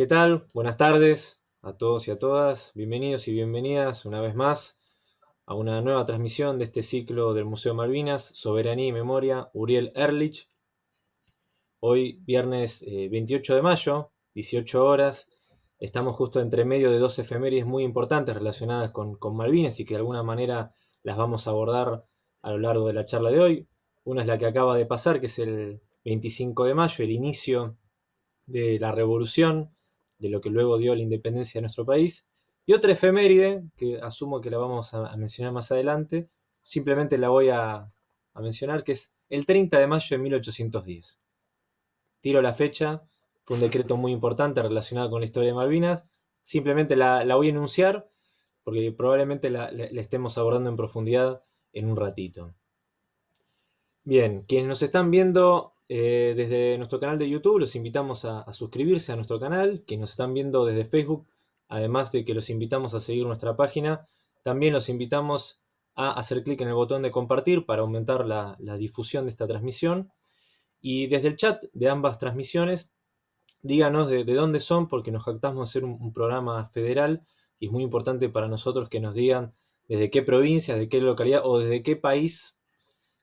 ¿Qué tal? Buenas tardes a todos y a todas. Bienvenidos y bienvenidas una vez más a una nueva transmisión de este ciclo del Museo Malvinas, Soberanía y Memoria, Uriel Erlich. Hoy, viernes 28 eh, de mayo, 18 horas, estamos justo entre medio de dos efemérides muy importantes relacionadas con, con Malvinas y que de alguna manera las vamos a abordar a lo largo de la charla de hoy. Una es la que acaba de pasar, que es el 25 de mayo, el inicio de la revolución, de lo que luego dio la independencia de nuestro país. Y otra efeméride, que asumo que la vamos a, mencionar más adelante, simplemente la voy a, mencionar, que es el 30 de mayo de 1810. Tiro la fecha, fue un decreto muy importante relacionado con la historia de Malvinas. Simplemente la, voy a enunciar, porque probablemente la, estemos abordando en profundidad en un ratito. Bien, quienes nos están viendo eh, desde nuestro canal de YouTube los invitamos a, suscribirse a nuestro canal, que nos están viendo desde Facebook, además de que los invitamos a seguir nuestra página, también los invitamos a hacer clic en el botón de compartir para aumentar la, difusión de esta transmisión. Y desde el chat de ambas transmisiones, díganos de, dónde son, porque nos jactamos de hacer un, programa federal y es muy importante para nosotros que nos digan desde qué provincia, de qué localidad o desde qué país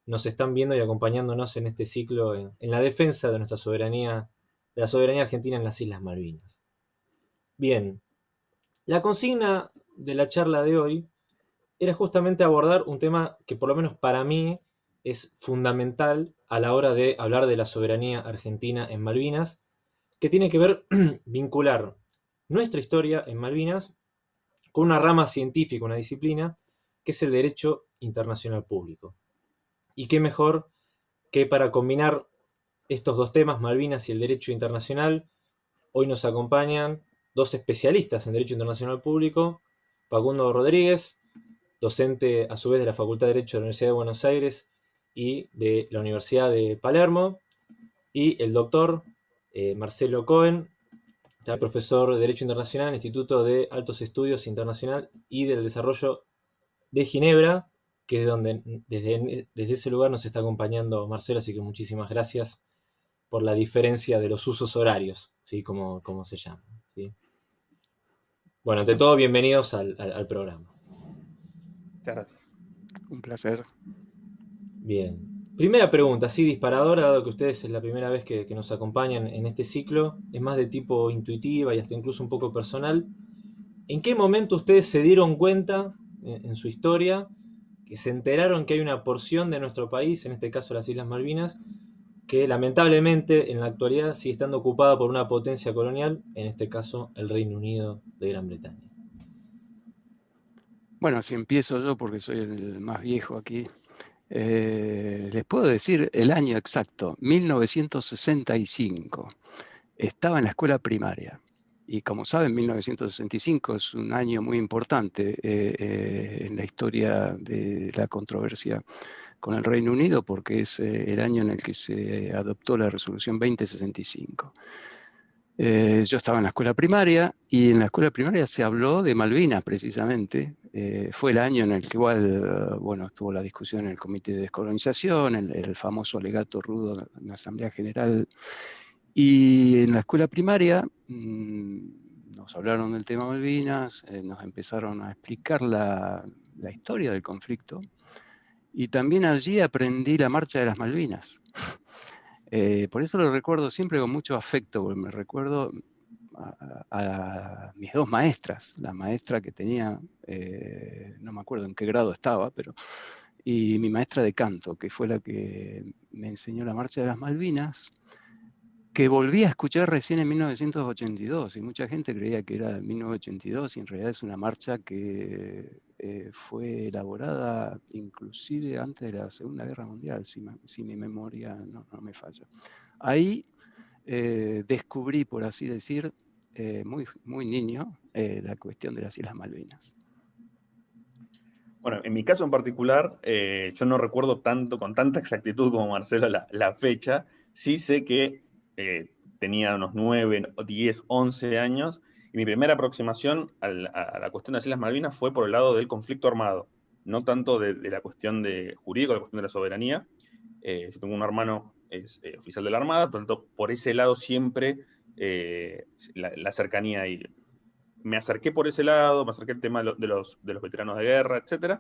nos están viendo y acompañándonos en este ciclo en, la defensa de nuestra soberanía, de la soberanía argentina en las Islas Malvinas. Bien, la consigna de la charla de hoy era justamente abordar un tema que por lo menos para mí es fundamental a la hora de hablar de la soberanía argentina en Malvinas, que tiene que ver vincular nuestra historia en Malvinas con una rama científica, una disciplina, que es el derecho internacional público. Y qué mejor que para combinar estos dos temas, Malvinas y el derecho internacional, hoy nos acompañan dos especialistas en derecho internacional público, Facundo Rodríguez, docente a su vez de la Facultad de Derecho de la Universidad de Buenos Aires y de la Universidad de Palermo, y el doctor eh, Marcelo Cohen, profesor de Derecho Internacional en el Instituto de Altos Estudios Internacional y del Desarrollo de Ginebra, que es donde desde, desde ese lugar nos está acompañando Marcelo, así que muchísimas gracias por la diferencia de los usos horarios, ¿sí? como, como se llama. ¿sí? Bueno, ante todo, bienvenidos al, programa. Muchas gracias. Un placer. Bien. Primera pregunta, sí, disparadora, dado que ustedes es la primera vez que, nos acompañan en este ciclo, es más de tipo intuitiva y hasta incluso un poco personal. ¿En qué momento ustedes se dieron cuenta en su historia que se enteraron que hay una porción de nuestro país, en este caso las Islas Malvinas, que lamentablemente en la actualidad sigue estando ocupada por una potencia colonial, en este caso el Reino Unido de Gran Bretaña. Bueno, si empiezo yo porque soy el más viejo aquí, eh, les puedo decir el año exacto, 1965. Estaba en la escuela primaria. Y como saben, 1965 es un año muy importante eh, eh, en la historia de la controversia con el Reino Unido porque es eh, el año en el que se adoptó la resolución 2065. yo estaba en la escuela primaria y en la escuela primaria se habló de Malvinas precisamente. fue el año en el que igual, bueno, estuvo la discusión en el Comité de Descolonización, el, el famoso alegato rudo en la Asamblea General y en la escuela primaria mm, nos hablaron del tema Malvinas, eh, nos empezaron a explicar la, historia del conflicto y también allí aprendí la marcha de las Malvinas. Eh, por eso lo recuerdo siempre con mucho afecto, porque me recuerdo a, mis dos maestras, la maestra que tenía, eh, no me acuerdo en qué grado estaba, pero y mi maestra de canto, que fue la que me enseñó la marcha de las Malvinas, que volví a escuchar recién en 1982 y mucha gente creía que era de 1982 y en realidad es una marcha que eh, fue elaborada inclusive antes de la Segunda Guerra Mundial, si, mi memoria no, me falla. Ahí eh, descubrí, por así decir, eh, muy, muy niño, la cuestión de las Islas Malvinas. Bueno, en mi caso en particular, yo no recuerdo tanto, con tanta exactitud como Marcelo, la, la fecha. Sí sé que eh, tenía unos 9, 10, 11 años, y mi primera aproximación a la, cuestión de las Islas Malvinas fue por el lado del conflicto armado, no tanto de, la cuestión de jurídica, la cuestión de la soberanía. Eh, yo tengo un hermano, es eh, oficial de la Armada, por tanto, por ese lado siempre la, cercanía y me acerqué por ese lado, me acerqué al tema de los, de los veteranos de guerra, etc.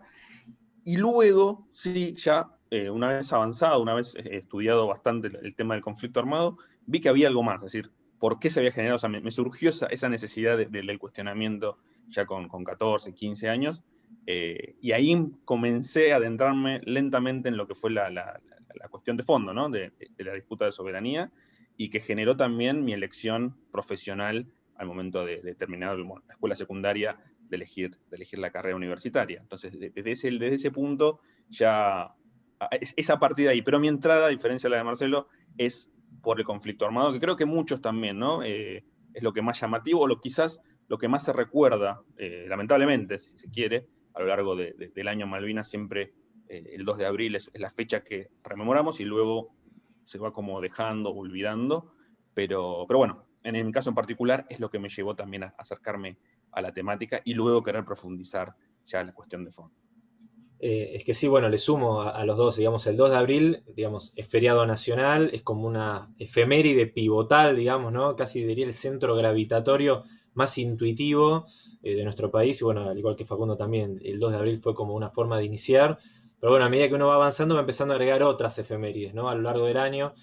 Y luego, sí, ya una vez avanzado, una vez estudiado bastante el, tema del conflicto armado, vi que había algo más, es decir, por qué se había generado, o sea, me, surgió esa, necesidad del cuestionamiento ya con, con 14, 15 años, eh, y ahí comencé a adentrarme lentamente en lo que fue la, la, cuestión de fondo, ¿no? de, la disputa de soberanía, y que generó también mi elección profesional al momento de, terminar la escuela secundaria, de elegir, de elegir la carrera universitaria. Entonces, desde ese, desde ese punto ya es, a partir de ahí. Pero mi entrada, a diferencia de la de Marcelo, es por el conflicto armado, que creo que muchos también, ¿no? Eh, es lo que más llamativo, o lo, quizás lo que más se recuerda, eh, lamentablemente, si se quiere, a lo largo del año Malvinas, siempre eh, el 2 de abril es, la fecha que rememoramos y luego se va como dejando, olvidando, pero, pero bueno, en mi caso en particular es lo que me llevó también a acercarme a la temática y luego querer profundizar ya la cuestión de fondo. Eh, es que sí, bueno, le sumo a, los dos, digamos, el 2 de abril, digamos, es feriado nacional, es como una efeméride pivotal, digamos, ¿no? Casi diría el centro gravitatorio más intuitivo eh, de nuestro país, y bueno, al igual que Facundo también, el 2 de abril fue como una forma de iniciar, pero bueno, a medida que uno va avanzando va empezando a agregar otras efemérides, ¿no? A lo largo del año,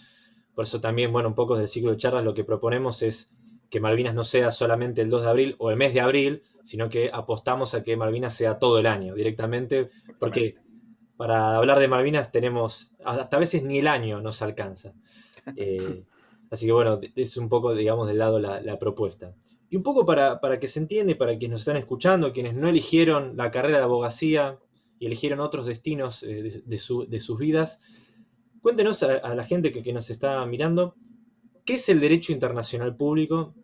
por eso también, bueno, un poco del ciclo de charlas lo que proponemos es que Malvinas no sea solamente el 2 de abril o el mes de abril, sino que apostamos a que Malvinas sea todo el año directamente, porque para hablar de Malvinas tenemos, hasta a veces ni el año nos alcanza. Eh, así que bueno, es un poco, digamos, del lado la, propuesta. Y un poco para, que se entiende, para quienes nos están escuchando, quienes no eligieron la carrera de abogacía y eligieron otros destinos eh, de, sus vidas, cuéntenos a, la gente que, que nos está mirando, ¿qué es el derecho internacional público?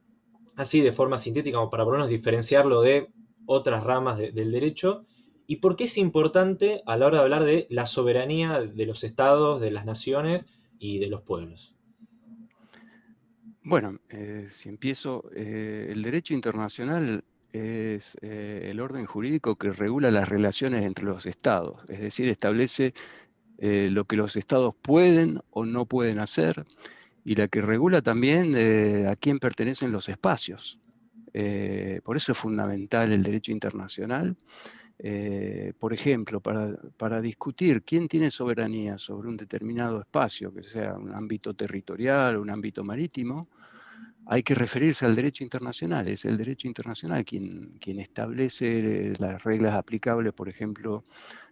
Así de forma sintética, como para por lo menos diferenciarlo de otras ramas del derecho, y por qué es importante a la hora de hablar de la soberanía de los estados, de las naciones y de los pueblos. Bueno, eh, si empiezo, eh, el derecho internacional es eh, el orden jurídico que regula las relaciones entre los estados, es decir, establece lo que los estados pueden o no pueden hacer, y la que regula también eh, a quién pertenecen los espacios. Eh, por eso es fundamental el derecho internacional. Eh, por ejemplo, para, para, discutir quién tiene soberanía sobre un determinado espacio, que sea un ámbito territorial o un ámbito marítimo, hay que referirse al derecho internacional. Es el derecho internacional quien, quien establece las reglas aplicables, por ejemplo,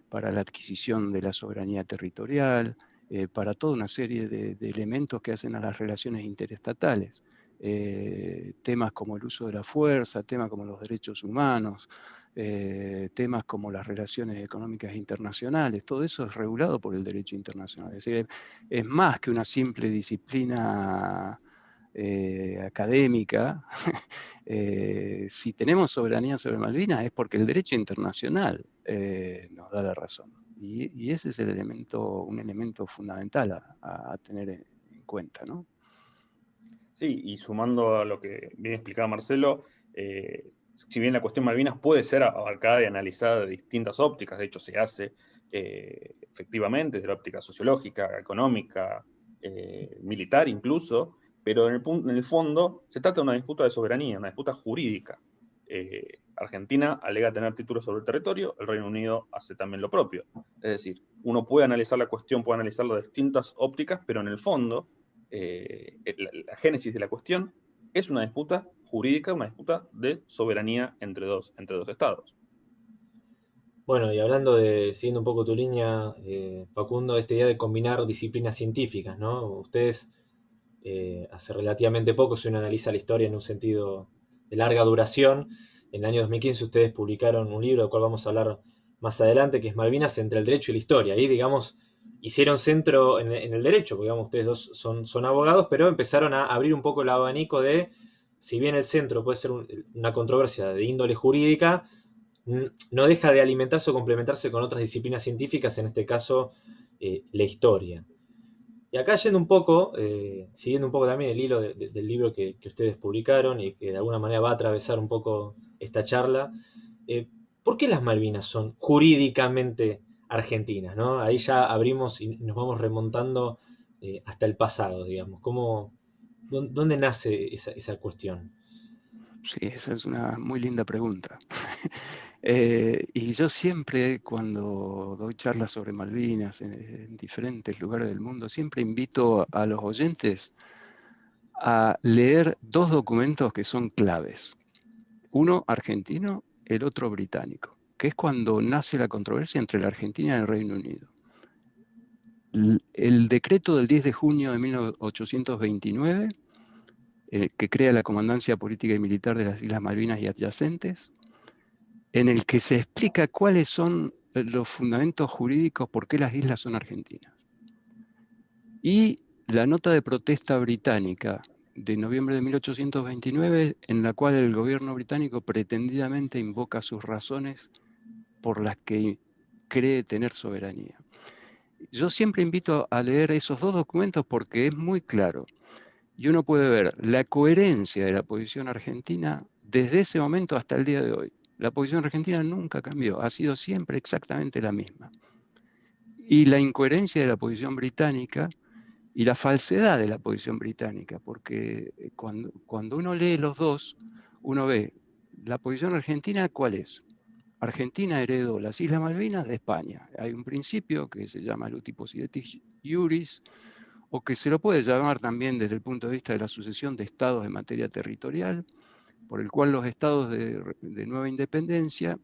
para la adquisición de la soberanía territorial, eh, para toda una serie de, elementos que hacen a las relaciones interestatales. Eh, temas como el uso de la fuerza, temas como los derechos humanos, eh, temas como las relaciones económicas internacionales, todo eso es regulado por el derecho internacional. Es decir, es más que una simple disciplina académica. si tenemos soberanía sobre Malvinas es porque el derecho internacional nos da la razón. Y, ese es el elemento, un elemento fundamental a, tener en, cuenta, ¿no? Sí, y sumando a lo que bien explicaba Marcelo, eh, si bien la cuestión Malvinas puede ser abarcada y analizada de distintas ópticas, de hecho se hace eh, efectivamente desde la óptica sociológica, económica, eh, militar incluso, pero en el, en el, fondo se trata de una disputa de soberanía, una disputa jurídica. Argentina alega tener títulos sobre el territorio, el Reino Unido hace también lo propio. Es decir, uno puede analizar la cuestión, puede analizarlo de distintas ópticas, pero en el fondo, eh, la, génesis de la cuestión es una disputa jurídica, una disputa de soberanía entre dos, entre dos estados. Bueno, y hablando de, siguiendo un poco tu línea, eh, Facundo, esta idea de combinar disciplinas científicas, ¿no? Ustedes, eh, hace relativamente poco, si uno analiza la historia en un sentido de larga duración, en el año 2015 ustedes publicaron un libro del cual vamos a hablar más adelante, que es Malvinas entre el derecho y la historia. Ahí, digamos, hicieron centro en, el derecho, porque ustedes dos son, son abogados, pero empezaron a abrir un poco el abanico de, si bien el centro puede ser una controversia de índole jurídica, no deja de alimentarse o complementarse con otras disciplinas científicas, en este caso eh, la historia. Y acá yendo un poco, eh, siguiendo un poco también el hilo del libro que, ustedes publicaron y que de alguna manera va a atravesar un poco esta charla, eh, ¿por qué las Malvinas son jurídicamente argentinas? Ahí ya abrimos y nos vamos remontando eh, hasta el pasado, digamos. ¿Cómo, ¿Dónde nace esa, cuestión? Sí, esa es una muy linda pregunta. Eh, y yo siempre, cuando doy charlas sobre Malvinas en, diferentes lugares del mundo, siempre invito a los oyentes a leer dos documentos que son claves. Uno argentino, el otro británico, que es cuando nace la controversia entre la Argentina y el Reino Unido. El decreto del 10 de junio de 1829 eh, que crea la Comandancia Política y Militar de las Islas Malvinas y adyacentes, en el que se explica cuáles son eh, los fundamentos jurídicos por qué las islas son argentinas. Y la nota de protesta británica de noviembre de 1829, en la cual el gobierno británico pretendidamente invoca sus razones por las que cree tener soberanía. Yo siempre invito a leer esos dos documentos porque es muy claro y uno puede ver la coherencia de la posición argentina desde ese momento hasta el día de hoy. La posición argentina nunca cambió, ha sido siempre exactamente la misma. Y la incoherencia de la posición británica y la falsedad de la posición británica, porque eh, cuando, cuando uno lee los dos, uno ve la posición argentina, ¿cuál es? Argentina heredó las Islas Malvinas de España. Hay un principio que se llama el iuris, o que se lo puede llamar también desde el punto de vista de la sucesión de estados en materia territorial, por el cual los estados de, nueva independencia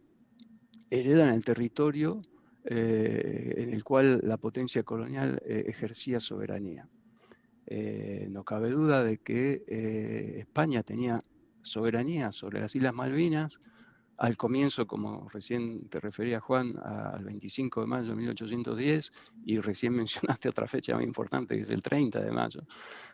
heredan el territorio eh, en el cual la potencia colonial eh, ejercía soberanía. Eh, no cabe duda de que España tenía soberanía sobre las Islas Malvinas, al comienzo, como recién te refería Juan, al 25 de mayo de 1810, y recién mencionaste otra fecha muy importante, que es el 30 de mayo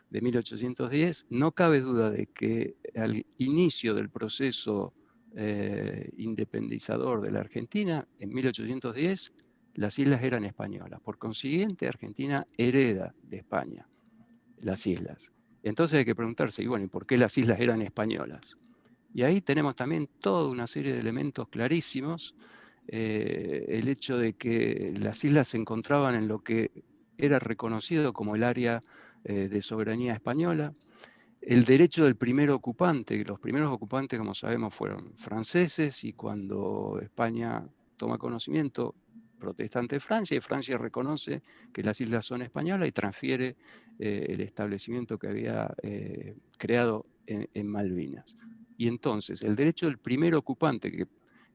de 1810, no cabe duda de que al inicio del proceso eh, independizador de la Argentina, en 1810, las islas eran españolas. Por consiguiente, Argentina hereda de España las islas. Entonces hay que preguntarse, y bueno, ¿y por qué las islas eran españolas? Y ahí tenemos también toda una serie de elementos clarísimos. Eh, el hecho de que las islas se encontraban en lo que era reconocido como el área eh, de soberanía española, el derecho del primer ocupante, los primeros ocupantes, como sabemos, fueron franceses y cuando España toma conocimiento, protesta ante Francia y Francia reconoce que las islas son españolas y transfiere eh, el establecimiento que había creado en Malvinas. Y entonces el derecho del primer ocupante, que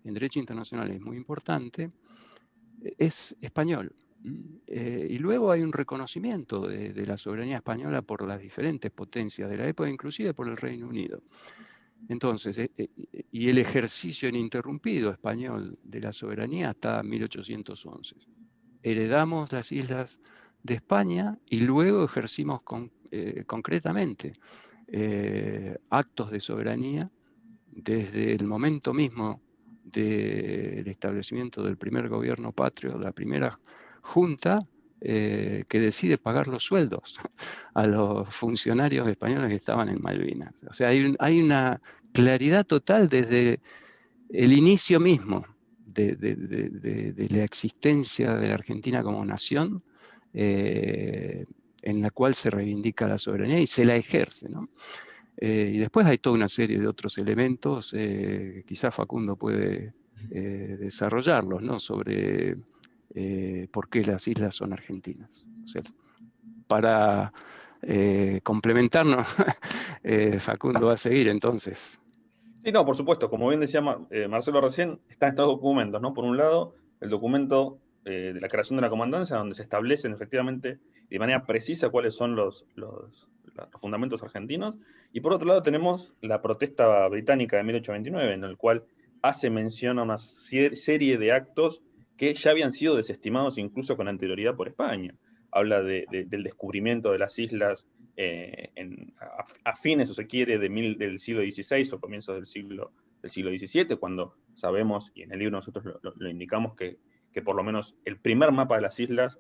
en derecho internacional es muy importante, es español. Eh, y luego hay un reconocimiento de, la soberanía española por las diferentes potencias de la época, inclusive por el Reino Unido. Entonces, eh, eh, y el ejercicio ininterrumpido español de la soberanía hasta 1811. Heredamos las islas de España y luego ejercimos concretamente actos de soberanía desde el momento mismo del establecimiento del primer gobierno patrio, la primera junta eh, que decide pagar los sueldos a los funcionarios españoles que estaban en Malvinas. O sea, hay, una claridad total desde el inicio mismo de, la existencia de la Argentina como nación, eh, en la cual se reivindica la soberanía y se la ejerce. ¿no? Eh, y después hay toda una serie de otros elementos, quizás Facundo puede desarrollarlos, ¿no? sobre por qué las islas son argentinas. para complementarnos, Facundo va a seguir entonces. Sí, no, por supuesto, como bien decía Marcelo recién, están estos documentos, ¿no? Por un lado, el documento de la creación de la comandancia, donde se establecen efectivamente de manera precisa cuáles son los, los, fundamentos argentinos, y por otro lado tenemos la protesta británica de 1829, en el cual hace mención a una serie de actos que ya habían sido desestimados incluso con anterioridad por España. Habla del descubrimiento de las islas eh, a, fines, o se quiere, de del siglo XVI o comienzos del siglo, del siglo XVII, cuando sabemos, y en el libro nosotros lo, indicamos, que, que, por lo menos el primer mapa de las islas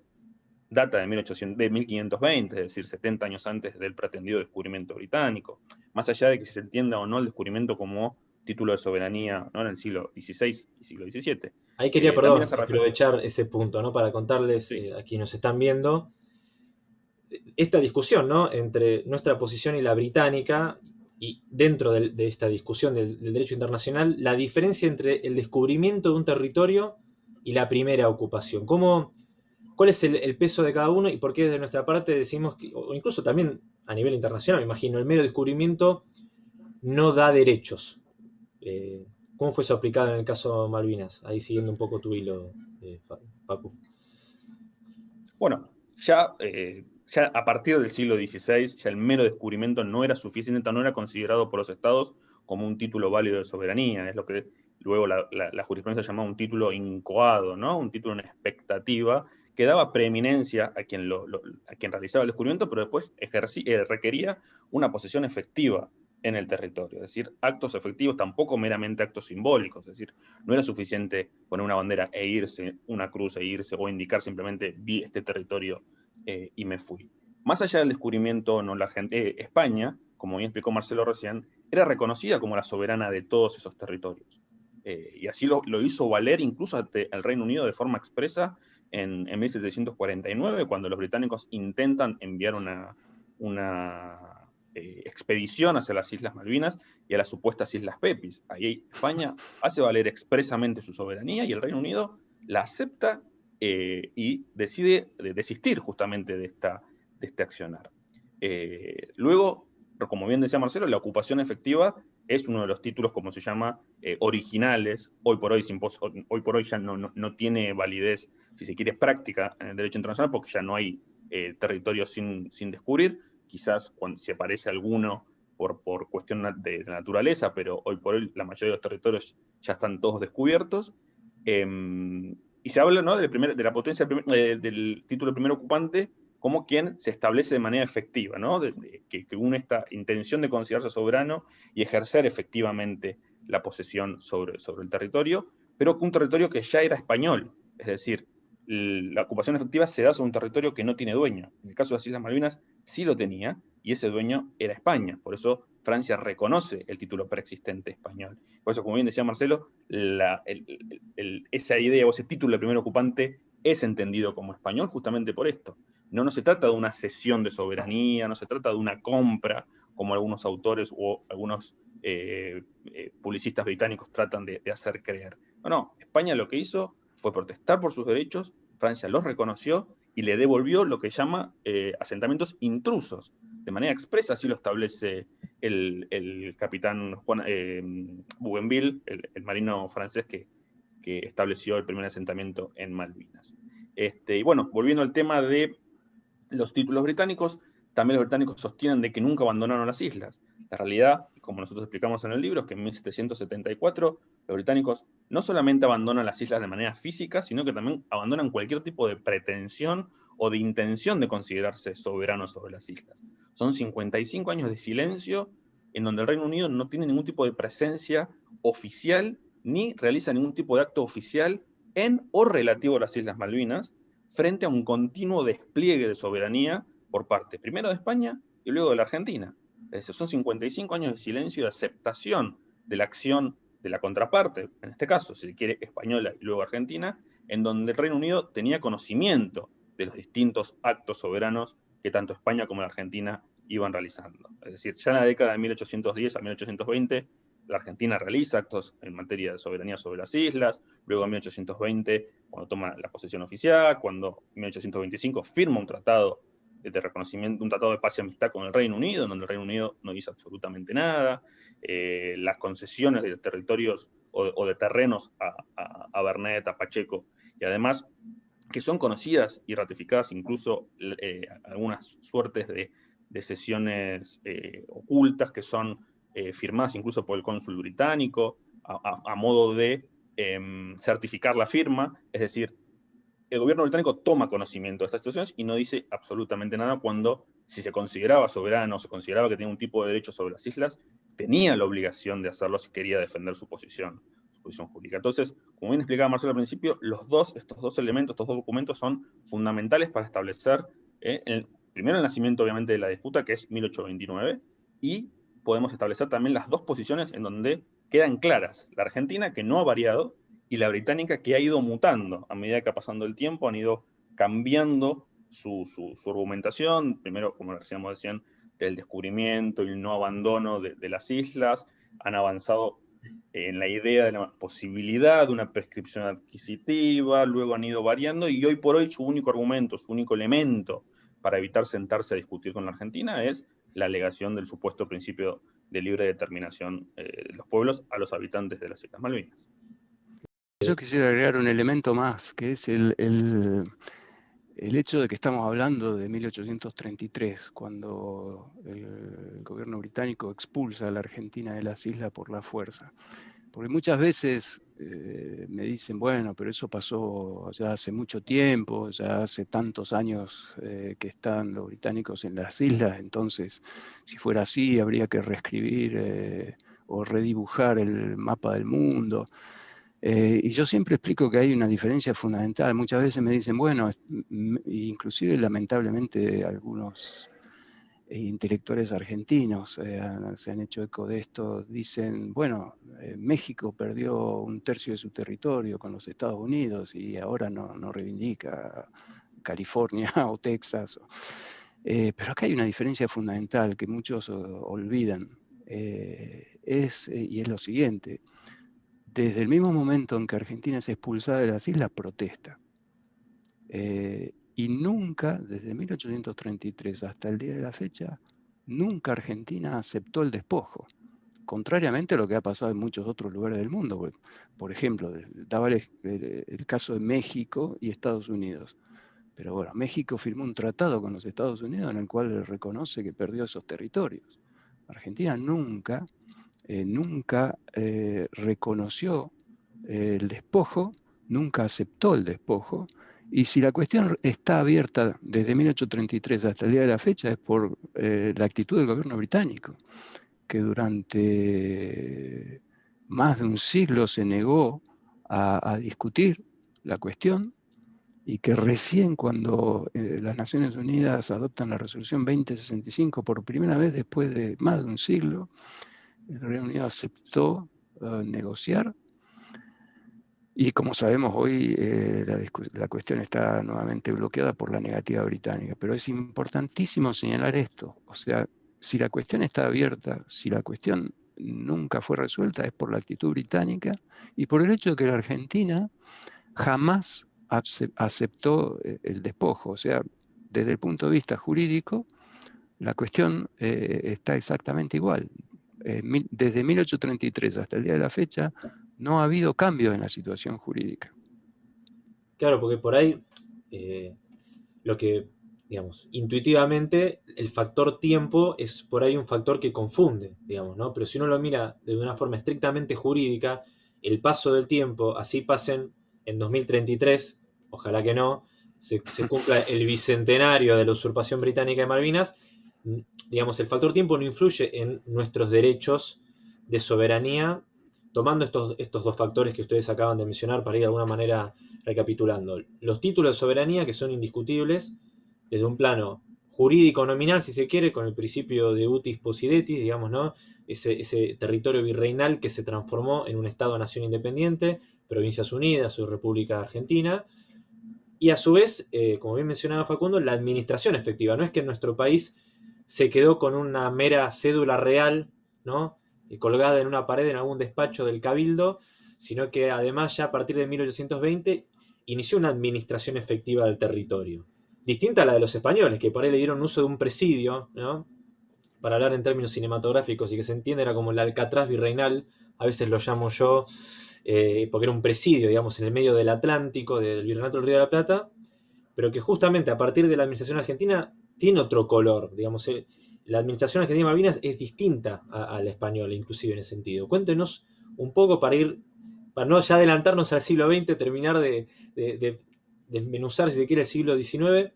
data de, 1800, de 1520, es decir, 70 años antes del pretendido descubrimiento británico, más allá de que se entienda o no el descubrimiento como título de soberanía ¿no? en el siglo XVI y siglo XVII. Ahí quería, eh, aprovechar ese punto, ¿no? Para contarles eh, a quienes nos están viendo, esta discusión ¿no? entre nuestra posición y la británica, y dentro de, esta discusión del, derecho internacional, la diferencia entre el descubrimiento de un territorio y la primera ocupación. ¿Cómo, ¿Cuál es el, peso de cada uno y por qué desde nuestra parte decimos, que, o incluso también a nivel internacional, me imagino, el mero descubrimiento no da derechos? Eh, ¿Cómo fue eso aplicado en el caso Malvinas? Ahí siguiendo un poco tu hilo, eh, Paco. Bueno, ya, eh, ya a partir del siglo XVI, ya el mero descubrimiento no era suficiente, no era considerado por los estados como un título válido de soberanía, es lo que luego la, jurisprudencia llamaba un título incoado, ¿no? un título en expectativa, que daba preeminencia a quien, a quien realizaba el descubrimiento, pero después eh, requería una posesión efectiva en el territorio, es decir, actos efectivos, tampoco meramente actos simbólicos, es decir, no era suficiente poner una bandera e irse, una cruz e irse, o indicar simplemente vi este territorio eh, y me fui. Más allá del descubrimiento, no, la gente, eh, España, como bien explicó Marcelo recién, era reconocida como la soberana de todos esos territorios. Eh, y así lo, hizo valer incluso el Reino Unido de forma expresa en, en 1749, cuando los británicos intentan enviar una, una eh, expedición hacia las Islas Malvinas y a las supuestas Islas Pepis. Ahí España hace valer expresamente su soberanía y el Reino Unido la acepta eh, y decide desistir justamente de, esta, de este accionar. Eh, luego, como bien decía Marcelo, la ocupación efectiva es uno de los títulos, como se llama, originales. Hoy por hoy, hoy por hoy ya no, no, tiene validez, si se quiere, práctica en el derecho internacional, porque ya no hay territorio sin, sin descubrir quizás cuando aparece alguno por, por cuestión de naturaleza, pero hoy por hoy la mayoría de los territorios ya están todos descubiertos. Em, y se habla ¿no? de, de, la potencia eh, del título de primer ocupante como quien se establece de manera efectiva, ¿no? que, que, une esta intención de considerarse soberano y ejercer efectivamente la posesión sobre, sobre el territorio, pero un territorio que ya era español, es decir, la ocupación efectiva se da sobre un territorio que no tiene dueño. En el caso de las Islas Malvinas sí lo tenía, y ese dueño era España. Por eso Francia reconoce el título preexistente español. Por eso, como bien decía Marcelo, esa idea o ese título de primer ocupante es entendido como español justamente por esto. No, no se trata de una cesión de soberanía, no se trata de una compra, como algunos autores o algunos eh, eh, publicistas británicos tratan de, de hacer creer. No, no, España lo que hizo fue protestar por sus derechos, Francia los reconoció y le devolvió lo que llama eh, asentamientos intrusos. De manera expresa, así lo establece el, capitán Juan, eh, Bougainville, el, marino francés que, estableció el primer asentamiento en Malvinas. Este, y bueno, volviendo al tema de los títulos británicos, también los británicos sostienen de que nunca abandonaron las islas. La realidad, como nosotros explicamos en el libro, es que en 1774 los británicos no solamente abandonan las islas de manera física, sino que también abandonan cualquier tipo de pretensión o de intención de considerarse soberanos sobre las islas. Son 55 años de silencio en donde el Reino Unido no tiene ningún tipo de presencia oficial ni realiza ningún tipo de acto oficial en o relativo a las Islas Malvinas, frente a un continuo despliegue de soberanía por parte primero de España y luego de la Argentina. Es son 55 años de silencio y de aceptación de la acción de la contraparte, en este caso, si se quiere, española y luego argentina, en donde el Reino Unido tenía conocimiento de los distintos actos soberanos que tanto España como la Argentina iban realizando. Es decir, ya en la década de 1810 a 1820, la Argentina realiza actos en materia de soberanía sobre las islas, luego en 1820, cuando toma la posesión oficial, cuando en 1825 firma un tratado de reconocimiento, un tratado de paz y amistad con el Reino Unido, en donde el Reino Unido no hizo absolutamente nada, eh, las concesiones de territorios o, de terrenos a, a, a, Bernet, a Pacheco, y además que son conocidas y ratificadas incluso eh, algunas suertes de, de sesiones eh, ocultas que son firmadas incluso por el cónsul británico, a, modo de em, certificar la firma, es decir, el gobierno británico toma conocimiento de estas situaciones y no dice absolutamente nada cuando, si se consideraba soberano, se consideraba que tenía un tipo de derecho sobre las islas, tenía la obligación de hacerlo si quería defender su posición, su posición jurídica. Entonces, como bien explicaba Marcelo al principio, los dos, estos dos elementos, estos dos documentos son fundamentales para establecer, eh, el, primero el nacimiento obviamente de la disputa, que es 1829, y podemos establecer también las dos posiciones en donde quedan claras. La Argentina, que no ha variado, y la británica que ha ido mutando a medida que ha pasando el tiempo, han ido cambiando su, argumentación, primero, como decíamos, decían, del descubrimiento y el no abandono de, las islas, han avanzado en la idea de la posibilidad de una prescripción adquisitiva, luego han ido variando y hoy por hoy su único argumento, su único elemento para evitar sentarse a discutir con la Argentina es la alegación del supuesto principio de libre determinación eh, de los pueblos a los habitantes de las Islas Malvinas. Yo quisiera agregar un elemento más, que es el, el hecho de que estamos hablando de 1833, cuando el gobierno británico expulsa a la Argentina de las islas por la fuerza. Porque muchas veces eh, me dicen, bueno, pero eso pasó ya hace mucho tiempo, ya hace tantos años eh, que están los británicos en las islas, entonces si fuera así habría que reescribir eh, o redibujar el mapa del mundo. Eh, y yo siempre explico que hay una diferencia fundamental. Muchas veces me dicen, bueno, inclusive lamentablemente algunos eh, intelectuales argentinos eh, se han hecho eco de esto, dicen, bueno, México perdió un tercio de su territorio con los Estados Unidos y ahora no, no reivindica California o Texas. pero acá hay una diferencia fundamental que muchos olvidan, es, y es lo siguiente desde el mismo momento en que Argentina es expulsada de las islas, protesta. Eh, y nunca, desde 1833 hasta el día de la fecha, nunca Argentina aceptó el despojo. Contrariamente a lo que ha pasado en muchos otros lugares del mundo. Por ejemplo, daba el, el caso de México y Estados Unidos. Pero bueno, México firmó un tratado con los Estados Unidos en el cual reconoce que perdió esos territorios. Argentina nunca eh, nunca eh, reconoció eh, el despojo, nunca aceptó el despojo, y si la cuestión está abierta desde 1833 hasta el día de la fecha es por la actitud del gobierno británico, que durante más de un siglo se negó a, a discutir la cuestión y que recién cuando las Naciones Unidas adoptan la resolución 2065 por primera vez después de más de un siglo, el Reino Unido aceptó eh, negociar y como sabemos hoy eh, la, cuestión está nuevamente bloqueada por la negativa británica. Pero es importantísimo señalar esto. O sea, si la cuestión está abierta, si la cuestión nunca fue resuelta, es por la actitud británica y por el hecho de que la Argentina jamás aceptó eh, el despojo. O sea, desde el punto de vista jurídico, la cuestión está exactamente igual. Eh, desde 1833 hasta el día de la fecha, no ha habido cambios en la situación jurídica. Claro, porque por ahí eh, lo que, digamos, intuitivamente el factor tiempo es por ahí un factor que confunde, digamos, ¿no? Pero si uno lo mira de una forma estrictamente jurídica, el paso del tiempo, así pasen en 2033, ojalá que no, se, se cumpla el bicentenario de la usurpación británica de Malvinas, digamos, el factor tiempo no influye en nuestros derechos de soberanía, tomando estos, estos dos factores que ustedes acaban de mencionar para ir de alguna manera recapitulando. Los títulos de soberanía que son indiscutibles desde un plano jurídico nominal, si se quiere, con el principio de utis possidetis, digamos, ¿no? Ese, ese territorio virreinal que se transformó en un Estado-nación independiente, Provincias Unidas o República Argentina, y a su vez, eh, como bien mencionaba Facundo, la administración efectiva. No es que en nuestro país se quedó con una mera cédula real, ¿no? colgada en una pared en algún despacho del cabildo, sino que además ya a partir de 1820 inició una administración efectiva del territorio. Distinta a la de los españoles, que por ahí le dieron uso de un presidio, ¿no? para hablar en términos cinematográficos y que se entiende, era como el Alcatraz virreinal, a veces lo llamo yo, eh, porque era un presidio, digamos, en el medio del Atlántico, del Virreinato del Río de la Plata, pero que justamente a partir de la administración argentina tiene otro color, digamos, la administración argentina de Malvinas es distinta a, la española, inclusive en ese sentido. Cuéntenos un poco para ir, para no ya adelantarnos al siglo XX, terminar de, desmenuzar, si se quiere, el siglo XIX,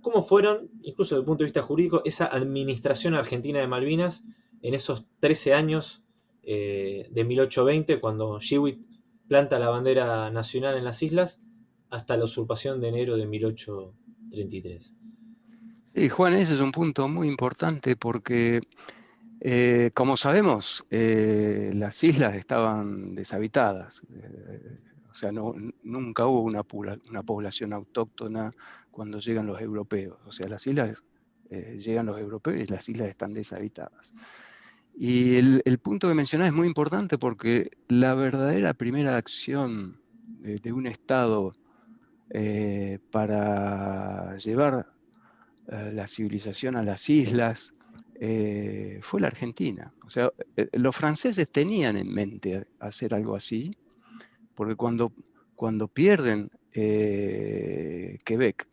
cómo fueron, incluso desde el punto de vista jurídico, esa administración argentina de Malvinas en esos 13 años eh, de 1820, cuando Shewitt planta la bandera nacional en las islas, hasta la usurpación de enero de 1833. Sí, Juan, ese es un punto muy importante porque, eh, como sabemos, eh, las islas estaban deshabitadas. Eh, o sea, no, nunca hubo una, una, población autóctona cuando llegan los europeos. O sea, las islas llegan los europeos y las islas están deshabitadas. Y el, punto que mencionás es muy importante porque la verdadera primera acción de, un Estado para llevar eh, la civilización a las islas eh, fue la Argentina. O sea, los franceses tenían en mente hacer algo así, porque cuando, cuando pierden Quebec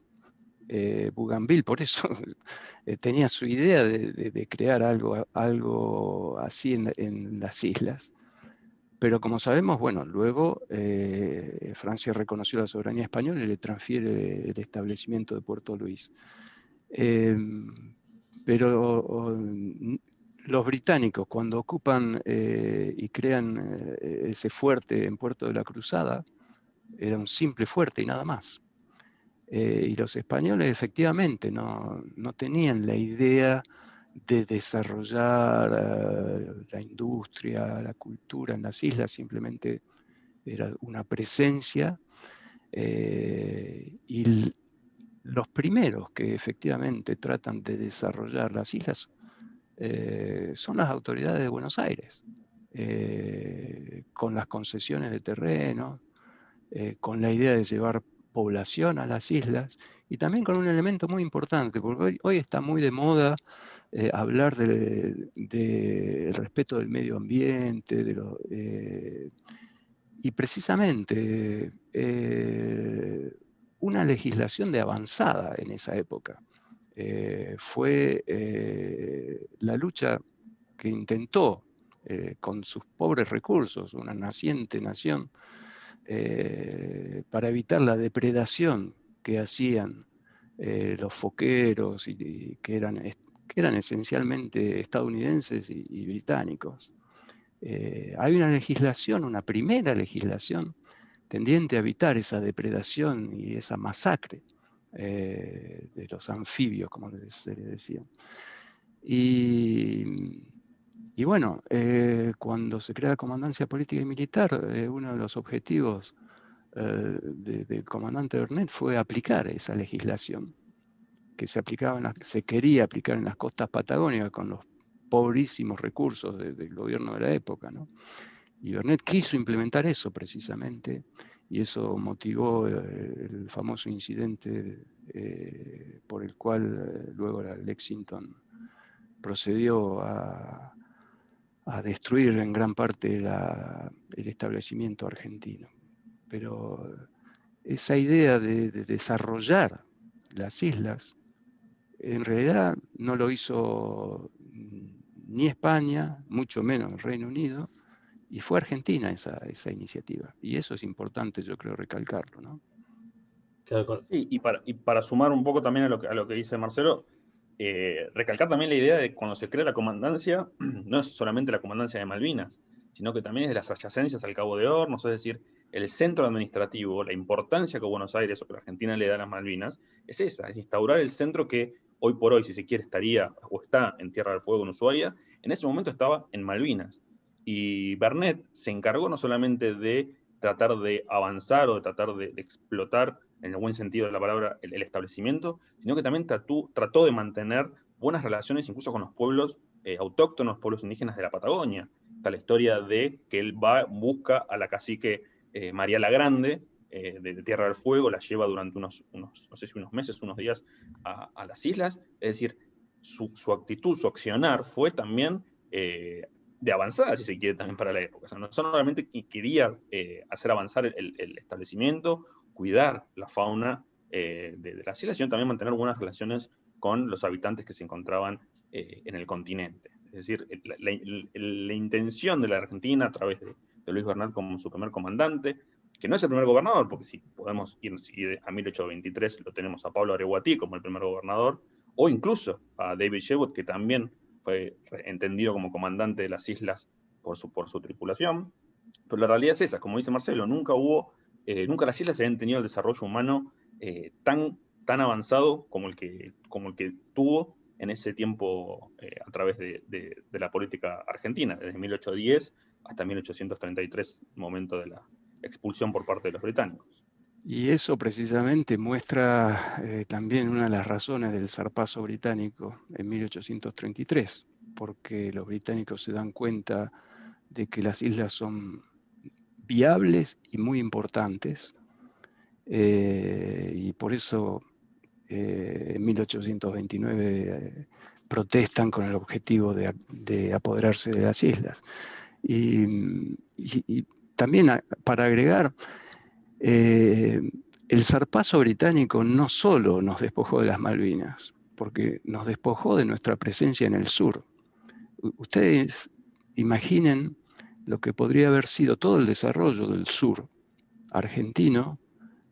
eh, Bougainville, por eso eh, tenía su idea de, crear algo, algo así en, las islas. Pero como sabemos, bueno, luego eh, Francia reconoció la soberanía española y le transfiere el establecimiento de Puerto Luis. Em, pero los británicos, cuando ocupan y crean ese fuerte en Puerto de la Cruzada, era un simple fuerte y nada más. Eh, y los españoles efectivamente no, tenían la idea de desarrollar eh, la industria, la cultura en las islas, simplemente era una presencia. Eh, y los primeros que efectivamente tratan de desarrollar las islas son las autoridades de Buenos Aires, con las concesiones de terreno, con la idea de llevar población a las islas y también con un elemento muy importante, porque hoy, está muy de moda eh, hablar del de, respeto del medio ambiente, de eh, y precisamente eh, una legislación de avanzada en esa época. fue la lucha que intentó con sus pobres recursos, una naciente nación, eh, para evitar la depredación que hacían eh, los foqueros, y, que, eran, que eran esencialmente estadounidenses y, británicos. Eh, hay una legislación, una primera legislación, tendiente a evitar esa depredación y esa masacre de los anfibios, como se les decía. Y bueno, eh, cuando se crea la comandancia política y militar, eh, uno de los objetivos eh, del comandante Bernet fue aplicar esa legislación que se, aplicaba se quería aplicar en las costas patagónicas con los pobrísimos recursos del gobierno de la época. Y Bernet quiso implementar eso precisamente, y eso motivó el famoso incidente por el cual luego la Lexington procedió a, a destruir en gran parte el establecimiento argentino. Pero esa idea de, desarrollar las islas, en realidad no lo hizo ni España, mucho menos el Reino Unido, y fue Argentina esa, esa iniciativa. Y eso es importante, yo creo, recalcarlo. ¿no? Sí, y para, y para sumar un poco también a lo que, a lo que dice Marcelo, eh, recalcar también la idea de cuando se crea la comandancia, no es solamente la comandancia de Malvinas, sino que también es de las adyacencias al Cabo de Hornos, es decir, el centro administrativo, la importancia que Buenos Aires o que la Argentina le da a las Malvinas, es esa, es instaurar el centro que hoy por hoy, si se quiere, estaría o está en Tierra del Fuego en Ushuaia, en ese momento estaba en Malvinas. Y Bernet se encargó no solamente de tratar de avanzar o de tratar de explotar en el buen sentido de la palabra, el, establecimiento, sino que también trató, de mantener buenas relaciones incluso con los pueblos eh, autóctonos, pueblos indígenas de la Patagonia. Está la historia de que él va, busca a la cacique eh, María la Grande, eh, de, Tierra del Fuego, la lleva durante unos, no sé si unos meses, unos días a, las islas. Es decir, su, actitud, su accionar fue también de avanzada, si se quiere, también para la época. O sea, no solamente quería hacer avanzar el, establecimiento cuidar la fauna eh, de, la isla, sino también mantener buenas relaciones con los habitantes que se encontraban eh, en el continente. Es decir, la, intención de la Argentina a través de, Luis Bernal como su primer comandante, que no es el primer gobernador, porque si podemos ir, a 1823 lo tenemos a Pablo Areguatí como el primer gobernador, o incluso a David Sherwood, que también fue entendido como comandante de las islas por su, por su tripulación. Pero la realidad es esa, como dice Marcelo, nunca hubo eh, nunca las islas habían tenido el desarrollo humano eh, tan, tan avanzado como el, que, como el que tuvo en ese tiempo eh, a través de, la política argentina, desde 1810 hasta 1833, momento de la, expulsión por parte de los británicos. Y eso precisamente muestra eh, también una de las razones del zarpazo británico en 1833, porque los británicos se dan cuenta de que las islas son viables y muy importantes, eh, y por eso eh, en 1829 protestan con el objetivo de, apoderarse de las islas. y también para agregar, eh, el zarpazo británico no solo nos despojó de las Malvinas, porque nos despojó de nuestra presencia en el sur. Ustedes imaginen lo que podría haber sido todo el desarrollo del sur argentino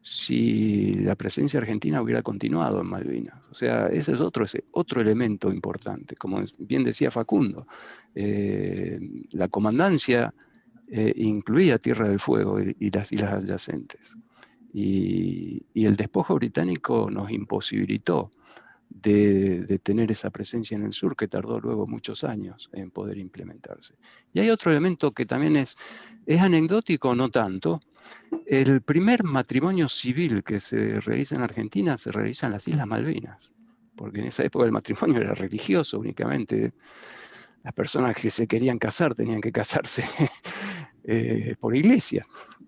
si la presencia argentina hubiera continuado en Malvinas. O sea, ese es otro, otro elemento importante. Como bien decía Facundo, eh, la comandancia eh, incluía Tierra del Fuego y, las islas adyacentes. Y, el despojo británico nos imposibilitó de, tener esa presencia en el sur que tardó luego muchos años en poder implementarse. Y hay otro elemento que también es, es anecdótico, no tanto. El primer matrimonio civil que se realiza en Argentina se realiza en las Islas Malvinas, porque en esa época el matrimonio era religioso únicamente las personas que se querían casar tenían que casarse eh, por iglesia.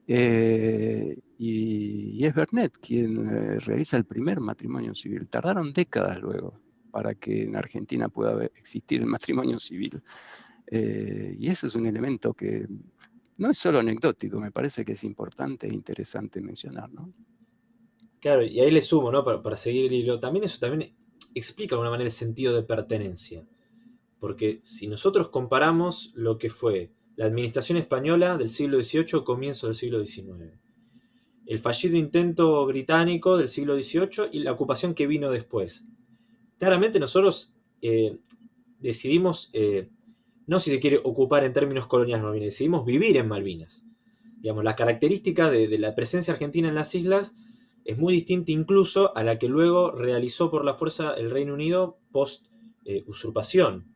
Eh, y, es Bernet quien eh, realiza el primer matrimonio civil. Tardaron décadas luego para que en Argentina pueda existir el matrimonio civil. y ese es un elemento que no es solo anecdótico, me parece que es importante e interesante mencionar. Claro, y ahí le sumo, ¿no? Para, para seguir el hilo, también eso también explica de alguna manera el sentido de pertenencia. Porque si nosotros comparamos lo que fue la administración española del siglo XVIII, comienzo del siglo XIX, el fallido intento británico del siglo XVIII y la ocupación que vino después. Claramente nosotros eh, decidimos, eh, no si se quiere ocupar en términos coloniales Malvinas, decidimos vivir en Malvinas. Digamos, la característica de, la presencia argentina en las islas es muy distinta incluso a la que luego realizó por la fuerza el Reino Unido post eh, usurpación.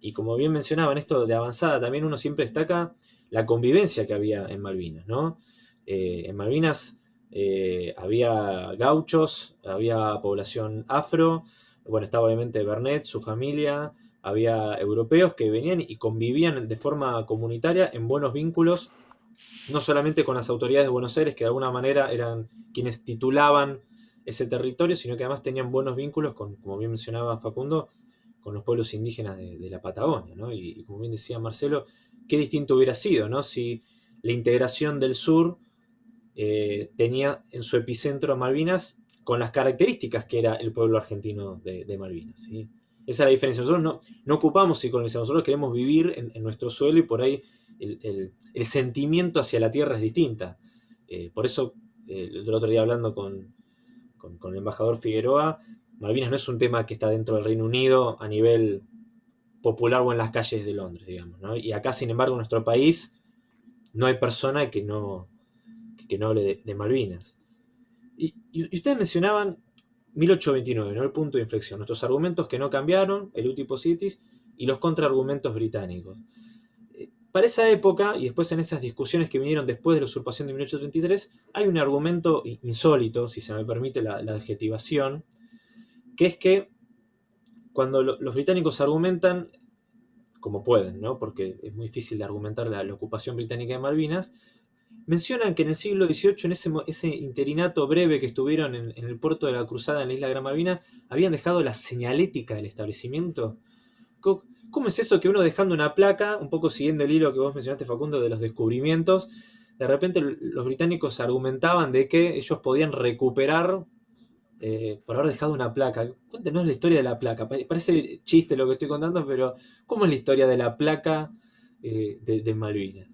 Y como bien mencionaba en esto de avanzada, también uno siempre destaca la convivencia que había en Malvinas, ¿no? Eh, en Malvinas eh, había gauchos, había población afro, bueno, estaba obviamente Bernet, su familia, había europeos que venían y convivían de forma comunitaria en buenos vínculos, no solamente con las autoridades de Buenos Aires, que de alguna manera eran quienes titulaban ese territorio, sino que además tenían buenos vínculos con, como bien mencionaba Facundo, con los pueblos indígenas de, la Patagonia, ¿no? Y, como bien decía Marcelo, qué distinto hubiera sido, ¿no? Si la integración del sur eh, tenía en su epicentro a Malvinas con las características que era el pueblo argentino de, Malvinas. Esa es la diferencia. Nosotros no, ocupamos y colonizamos, nosotros queremos vivir en, nuestro suelo y por ahí el, sentimiento hacia la tierra es distinta. Eh, por eso, eh, el otro día hablando con el embajador Figueroa, Malvinas no es un tema que está dentro del Reino Unido a nivel popular o en las calles de Londres, digamos. Y acá, sin embargo, en nuestro país no hay persona que no, que no hable de, Malvinas. Y, ustedes mencionaban 1829, ¿no? el punto de inflexión, nuestros argumentos que no cambiaron, el utipositis y los contraargumentos británicos. Eh, para esa época, y después en esas discusiones que vinieron después de la usurpación de 1833, hay un argumento insólito, si se me permite la adjetivación, que es que cuando los británicos argumentan, como pueden, ¿no? porque es muy difícil de argumentar la, ocupación británica de Malvinas, mencionan que en el siglo XVIII, en ese, interinato breve que estuvieron en, el puerto de la Cruzada en la isla Gran Malvina, habían dejado la señalética del establecimiento. ¿Cómo es eso que uno dejando una placa, un poco siguiendo el hilo que vos mencionaste, Facundo, de los descubrimientos, de repente los británicos argumentaban de que ellos podían recuperar eh, por haber dejado una placa. Cuéntenos la historia de la placa. Parece chiste lo que estoy contando, pero ¿cómo es la historia de la placa eh, de, Malvinas?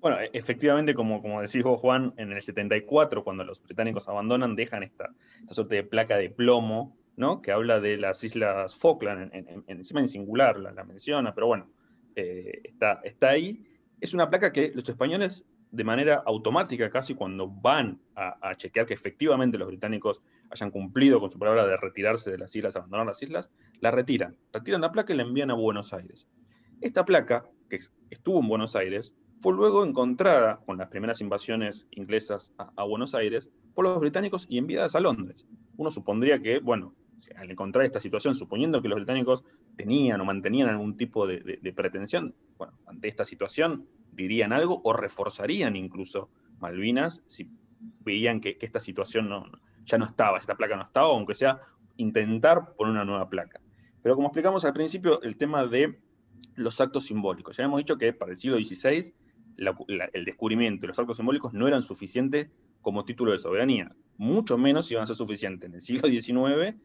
Bueno, e-, efectivamente, como, como decís vos, Juan, en el 74, cuando los británicos abandonan, dejan esta, esta suerte de placa de plomo, ¿no? Que habla de las islas Falkland, encima en singular la, menciona, pero bueno, eh, está, está ahí. Es una placa que los españoles de manera automática casi cuando van a, chequear que efectivamente los británicos hayan cumplido con su palabra de retirarse de las islas, abandonar las islas, la retiran. Retiran la placa y la envían a Buenos Aires. Esta placa, que estuvo en Buenos Aires, fue luego encontrada con las primeras invasiones inglesas a, Buenos Aires por los británicos y enviadas a Londres. Uno supondría que, bueno, al encontrar esta situación, suponiendo que los británicos tenían o mantenían algún tipo de, pretensión, bueno, ante esta situación dirían algo o reforzarían incluso Malvinas si veían que, esta situación no, ya no estaba, esta placa no estaba, aunque sea intentar poner una nueva placa. Pero como explicamos al principio, el tema de los actos simbólicos. Ya hemos dicho que para el siglo XVI el descubrimiento y los actos simbólicos no eran suficientes como título de soberanía. Mucho menos iban a ser suficientes en el siglo XIX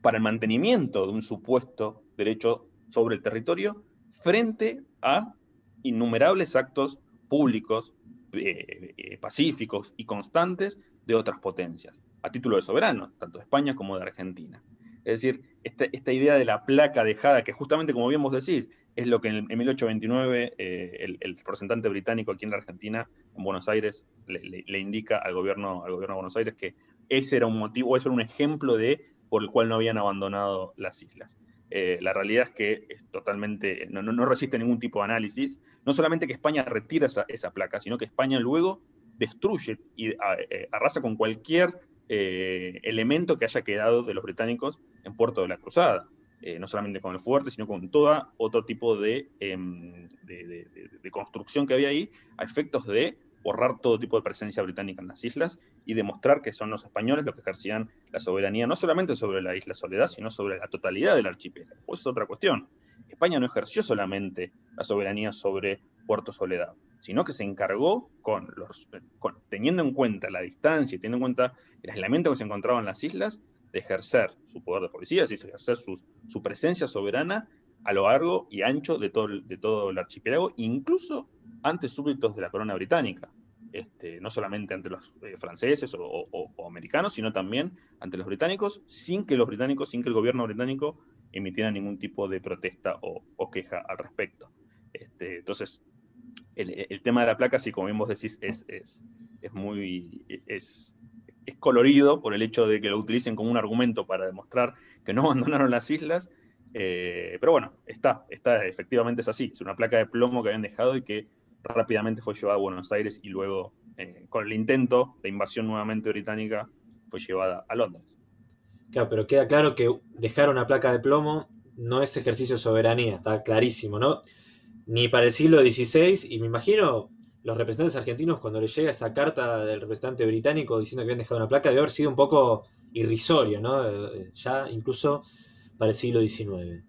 para el mantenimiento de un supuesto derecho sobre el territorio frente a innumerables actos públicos, eh, eh, pacíficos y constantes de otras potencias, a título de soberano, tanto de España como de Argentina. Es decir, esta, esta idea de la placa dejada, que justamente como bien vos decís, es lo que en, 1829 eh, el, representante británico aquí en la Argentina, en Buenos Aires, le, indica al gobierno, al gobierno de Buenos Aires que ese era un motivo, ese era un ejemplo de por el cual no habían abandonado las islas. La realidad es que es totalmente, no, no, resiste ningún tipo de análisis. No solamente que España retira esa, esa placa, sino que España luego destruye y eh, arrasa con cualquier elemento que haya quedado de los británicos en Puerto de la Cruzada. Eh, no solamente con el fuerte, sino con todo otro tipo em, de, de, construcción que había ahí, a efectos de borrar todo tipo de presencia británica en las islas y demostrar que son los españoles los que ejercían la soberanía, no solamente sobre la isla Soledad, sino sobre la totalidad del archipiélago. Pues es otra cuestión. España no ejerció solamente la soberanía sobre Puerto Soledad, sino que se encargó, con teniendo en cuenta la distancia y teniendo en cuenta el aislamiento que se encontraba en las islas, de ejercer su poder de policía, es ejercer su, presencia soberana a lo largo y ancho de todo, de todo el archipiélago, incluso ante súbditos de la corona británica. Este, no solamente ante los eh, franceses o, americanos, sino también ante los británicos, sin que los británicos, sin que el gobierno británico emitiera ningún tipo de protesta o, queja al respecto. Este, entonces, el, tema de la placa, si como bien vos decís, es, muy, es, es colorido por el hecho de que lo utilicen como un argumento para demostrar que no abandonaron las islas. Eh, pero bueno, está, está, efectivamente es así. Es una placa de plomo que habían dejado y que rápidamente fue llevada a Buenos Aires y luego, eh, con el intento de invasión nuevamente británica, fue llevada a Londres. Claro, pero queda claro que dejar una placa de plomo no es ejercicio de soberanía, está clarísimo, ¿no? Ni para el siglo XVI, y me imagino los representantes argentinos, cuando les llega esa carta del representante británico diciendo que habían dejado una placa, debe haber sido un poco irrisorio, ¿no? Eh, ya incluso para el siglo XIX.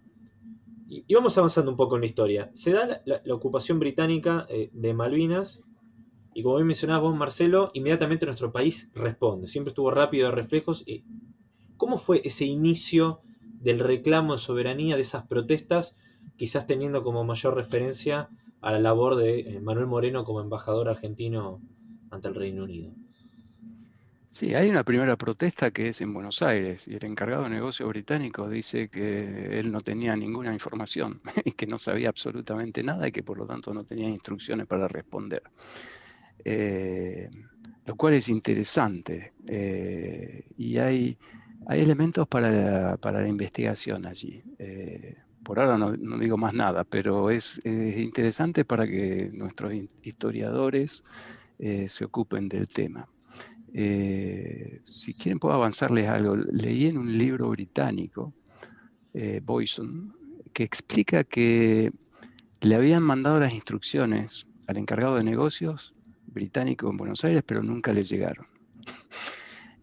Y, vamos avanzando un poco en la historia. Se da la, ocupación británica eh, de Malvinas, y como bien mencionabas vos, Marcelo, inmediatamente nuestro país responde. Siempre estuvo rápido de reflejos. Y ¿Cómo fue ese inicio del reclamo de soberanía, de esas protestas, quizás teniendo como mayor referencia a la labor de eh, Manuel Moreno como embajador argentino ante el Reino Unido. Sí, hay una primera protesta que es en Buenos Aires y el encargado de negocios británico dice que él no tenía ninguna información y que no sabía absolutamente nada y que por lo tanto no tenía instrucciones para responder. Eh, lo cual es interesante eh, y hay, hay elementos para la, investigación allí por ahora no, digo más nada, pero es, interesante para que nuestros historiadores eh, se ocupen del tema. Eh, si quieren puedo avanzarles algo. Leí en un libro británico, eh, Boyson, que explica que le habían mandado las instrucciones al encargado de negocios británico en Buenos Aires, pero nunca le llegaron.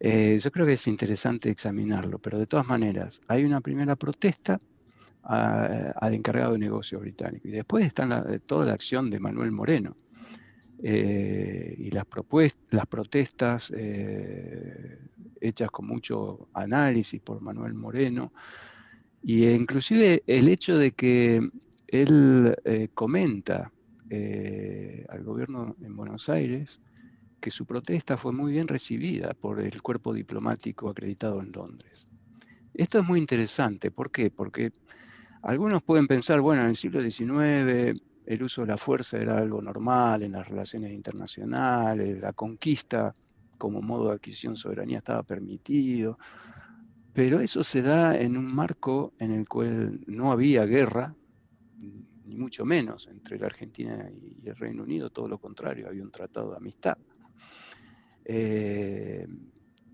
Yo creo que es interesante examinarlo, pero de todas maneras, hay una primera protesta al encargado de negocios británico. Y después está toda la acción de Manuel Moreno eh, y las, las protestas eh, hechas con mucho análisis por Manuel Moreno. Y inclusive el hecho de que él eh, comenta al gobierno en Buenos Aires que su protesta fue muy bien recibida por el cuerpo diplomático acreditado en Londres. Esto es muy interesante, ¿por qué? Porque algunos pueden pensar, bueno, en el siglo XIX el uso de la fuerza era algo normal en las relaciones internacionales, la conquista como modo de adquisición de soberanía estaba permitido, pero eso se da en un marco en el cual no había guerra, ni mucho menos entre la Argentina y el Reino Unido, todo lo contrario, había un tratado de amistad. Eh,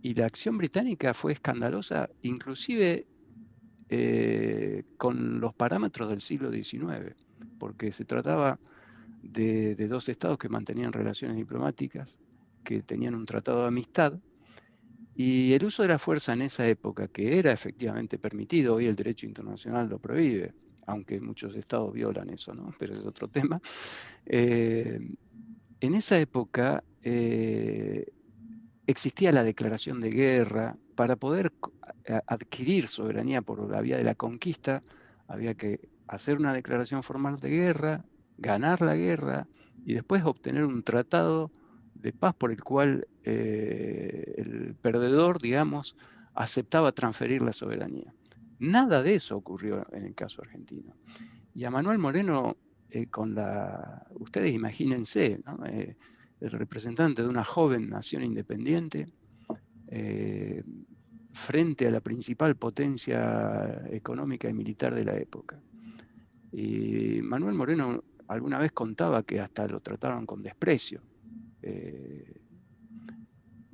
y la acción británica fue escandalosa, inclusive eh, con los parámetros del siglo XIX, porque se trataba de, dos estados que mantenían relaciones diplomáticas, que tenían un tratado de amistad, y el uso de la fuerza en esa época, que era efectivamente permitido, hoy el derecho internacional lo prohíbe, aunque muchos estados violan eso, ¿no? pero es otro tema. Eh, en esa época existía la declaración de guerra. Para poder adquirir soberanía por la vía de la conquista, había que hacer una declaración formal de guerra, ganar la guerra y después obtener un tratado de paz por el cual eh, el perdedor, digamos, aceptaba transferir la soberanía. Nada de eso ocurrió en el caso argentino. Y a Manuel Moreno, eh, con la, ustedes imagínense, ¿no? Eh, el representante de una joven nación independiente eh, frente a la principal potencia económica y militar de la época. Y Manuel Moreno alguna vez contaba que hasta lo trataron con desprecio. Eh,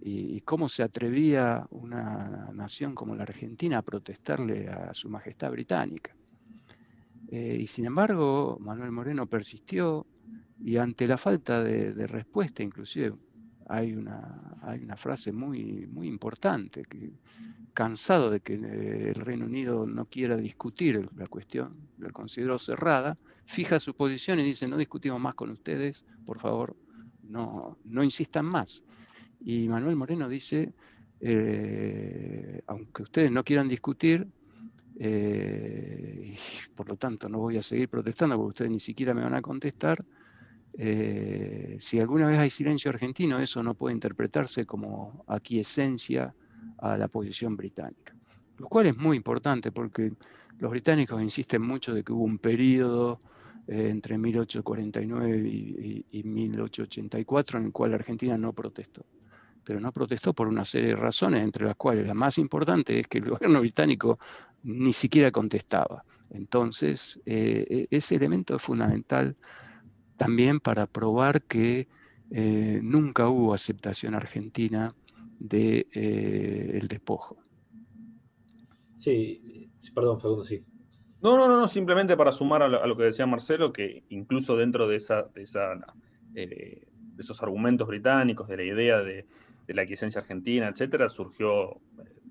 y, cómo se atrevía una nación como la Argentina a protestarle a su majestad británica. Eh, y sin embargo, Manuel Moreno persistió, y ante la falta de, respuesta, inclusive, hay una, hay una frase muy, muy importante, que cansado de que eh, el Reino Unido no quiera discutir la cuestión, la consideró cerrada, fija su posición y dice, no discutimos más con ustedes, por favor, no, no insistan más. Y Manuel Moreno dice, eh, aunque ustedes no quieran discutir, eh, por lo tanto no voy a seguir protestando porque ustedes ni siquiera me van a contestar, eh, si alguna vez hay silencio argentino, eso no puede interpretarse como aquiescencia a la posición británica. Lo cual es muy importante porque los británicos insisten mucho de que hubo un periodo eh, entre 1849 y, y, 1884 en el cual Argentina no protestó. Pero no protestó por una serie de razones, entre las cuales la más importante es que el gobierno británico ni siquiera contestaba. Entonces, eh, e-, ese elemento es fundamental también para probar que eh, nunca hubo aceptación argentina del de, eh, el despojo. Sí, perdón, Facundo, sí. No, no, no, simplemente para sumar a lo, que decía Marcelo, que incluso dentro de, esa, de, esa, eh, de esos argumentos británicos, de la idea de, de la quiescencia argentina, etcétera, surgió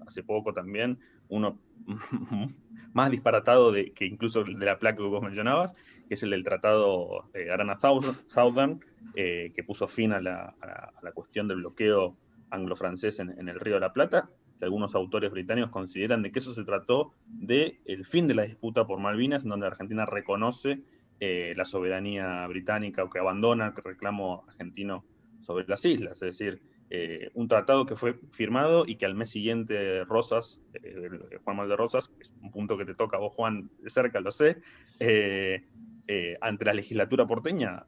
hace poco también uno más disparatado de, que incluso de la placa que vos mencionabas, que es el del Tratado eh, Arana Southern, eh, que puso fin a la, cuestión del bloqueo anglo-francés en, el Río de la Plata, que algunos autores británicos consideran de que eso se trató del el fin de la disputa por Malvinas, en donde Argentina reconoce eh, la soberanía británica o que abandona el reclamo argentino sobre las islas. Es decir, eh, un tratado que fue firmado y que al mes siguiente Rosas, eh, Juan Mal de Rosas, es un punto que te toca a vos, Juan, de cerca, lo sé, eh, ante la legislatura porteña,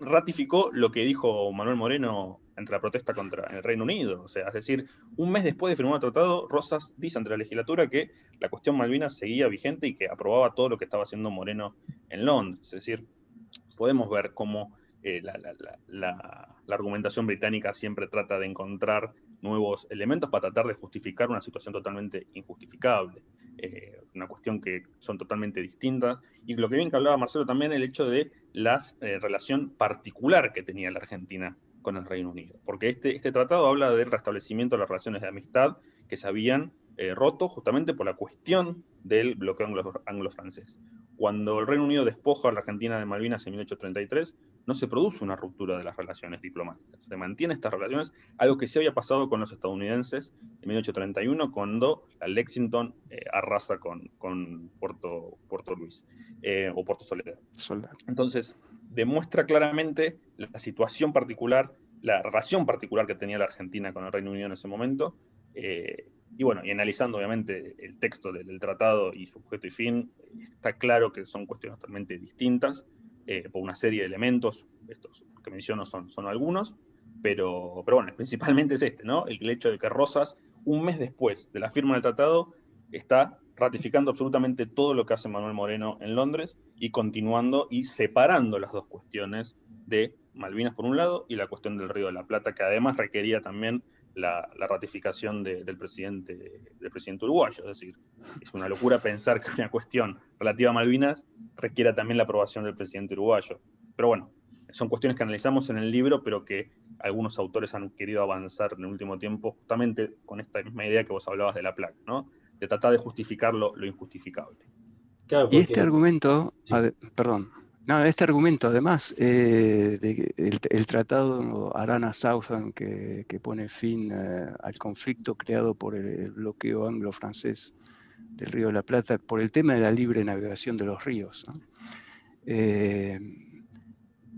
ratificó lo que dijo Manuel Moreno ante la protesta contra el Reino Unido. O sea, es decir, un mes después de firmar el tratado, Rosas dice ante la legislatura que la cuestión Malvinas seguía vigente y que aprobaba todo lo que estaba haciendo Moreno en Londres. Es decir, podemos ver cómo eh, la, argumentación británica siempre trata de encontrar nuevos elementos para tratar de justificar una situación totalmente injustificable, eh, una cuestión que son totalmente distintas. Y lo que bien que hablaba Marcelo también, el hecho de la eh, relación particular que tenía la Argentina con el Reino Unido. Porque este, este tratado habla del restablecimiento de las relaciones de amistad que se habían roto justamente por la cuestión del bloqueo anglo-francés. Cuando el Reino Unido despoja a la Argentina de Malvinas en 1833, no se produce una ruptura de las relaciones diplomáticas. Se mantiene estas relaciones, algo que sí había pasado con los estadounidenses en 1831, cuando la Lexington eh, arrasa con, con Puerto, Puerto Luis eh, o Puerto Soledad. Entonces, demuestra claramente la situación particular, la relación particular que tenía la Argentina con el Reino Unido en ese momento. Eh, y bueno, y analizando obviamente el texto del, tratado y su objeto y fin, está claro que son cuestiones totalmente distintas eh, por una serie de elementos, estos que menciono son, son algunos, pero, pero bueno, principalmente es este, ¿no? El hecho de que Rosas, un mes después de la firma del tratado, está ratificando absolutamente todo lo que hace Manuel Moreno en Londres y continuando y separando las dos cuestiones de Malvinas por un lado y la cuestión del Río de la Plata, que además requería también la, ratificación del, presidente, del presidente uruguayo. Es decir, es una locura pensar que una cuestión relativa a Malvinas requiera también la aprobación del presidente uruguayo. Pero bueno, son cuestiones que analizamos en el libro, pero que algunos autores han querido avanzar en el último tiempo justamente con esta misma idea que vos hablabas de la placa, ¿no? De tratar de justificar lo, injustificable. Y este argumento, perdón, no, este argumento, además, eh, tratado Arana-Southern que, pone fin eh, al conflicto creado por el, bloqueo anglo-francés del Río de la Plata, por el tema de la libre navegación de los ríos, eh,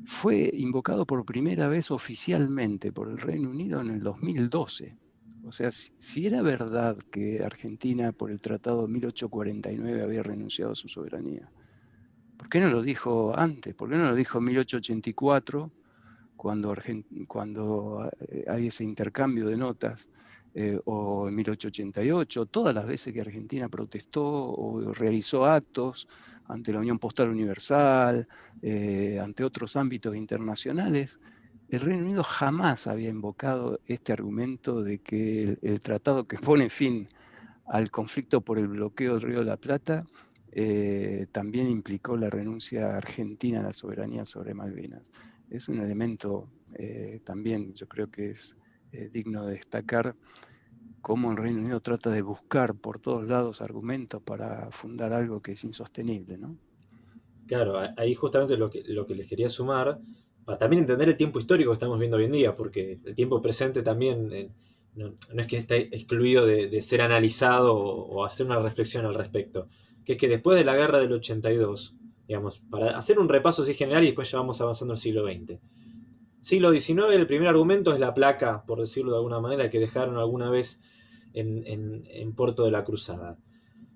fue invocado por primera vez oficialmente por el Reino Unido en el 2012. O sea, si, era verdad que Argentina por el Tratado de 1849 había renunciado a su soberanía, ¿Por qué no lo dijo antes? ¿Por qué no lo dijo en 1884, cuando, eh, hay ese intercambio de notas? Eh, o en 1888, todas las veces que Argentina protestó o realizó actos ante la Unión Postal Universal, eh, ante otros ámbitos internacionales, el Reino Unido jamás había invocado este argumento de que el tratado que pone fin al conflicto por el bloqueo del Río de la Plata eh, también implicó la renuncia argentina a la soberanía sobre Malvinas. Es un elemento eh, también, yo creo que es eh, digno de destacar, cómo el Reino Unido trata de buscar por todos lados argumentos para fundar algo que es insostenible. ¿no? Claro, ahí justamente lo que, lo que les quería sumar, para también entender el tiempo histórico que estamos viendo hoy en día, porque el tiempo presente también no, es que esté excluido de, ser analizado o hacer una reflexión al respecto que es que después de la guerra del 82, digamos, para hacer un repaso así general y después ya vamos avanzando al siglo XX. Siglo XIX, el primer argumento es la placa, por decirlo de alguna manera, que dejaron alguna vez en, en, Puerto de la Cruzada.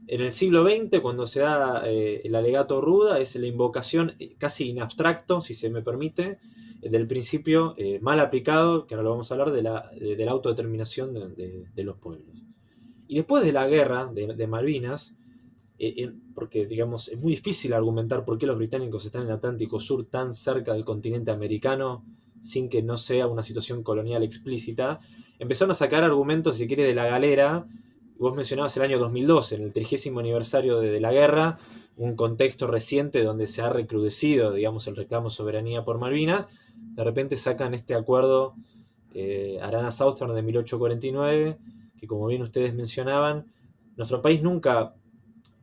En el siglo XX, cuando se da eh, el alegato ruda, es la invocación eh, casi in abstracto, si se me permite, del principio eh, mal aplicado, que ahora lo vamos a hablar, de la, de, la autodeterminación de, de, los pueblos. Y después de la guerra de, Malvinas, eh, porque digamos, es muy difícil argumentar por qué los británicos están en el Atlántico Sur tan cerca del continente americano sin que no sea una situación colonial explícita, empezaron a sacar argumentos, si quiere, de la galera. Vos mencionabas el año 2012, en el trigésimo aniversario de, la guerra, un contexto reciente donde se ha recrudecido, digamos, el reclamo soberanía por Malvinas. De repente sacan este acuerdo eh, Arana Southern de 1849, que como bien ustedes mencionaban, nuestro país nunca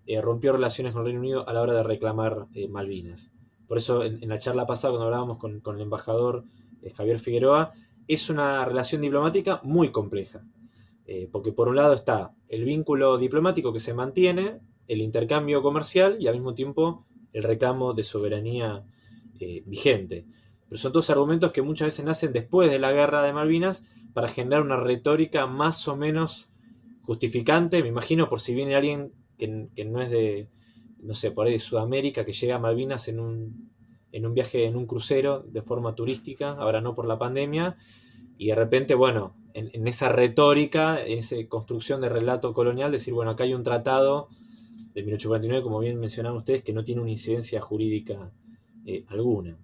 eh, rompió relaciones con el Reino Unido a la hora de reclamar eh, Malvinas. Por eso en, la charla pasada, cuando hablábamos con, el embajador eh, Javier Figueroa, es una relación diplomática muy compleja. porque por un lado está el vínculo diplomático que se mantiene, el intercambio comercial y al mismo tiempo el reclamo de soberanía vigente. Pero son todos argumentos que muchas veces nacen después de la guerra de Malvinas para generar una retórica más o menos justificante. Me imagino por si viene alguien que, no es de, no sé, por ahí de Sudamérica, que llega a Malvinas en un, en un viaje, en un crucero de forma turística, ahora no por la pandemia, y de repente, bueno, en, esa retórica, en esa construcción de relato colonial, decir, bueno, acá hay un tratado de 1849, como bien mencionaron ustedes, que no tiene una incidencia jurídica eh, alguna.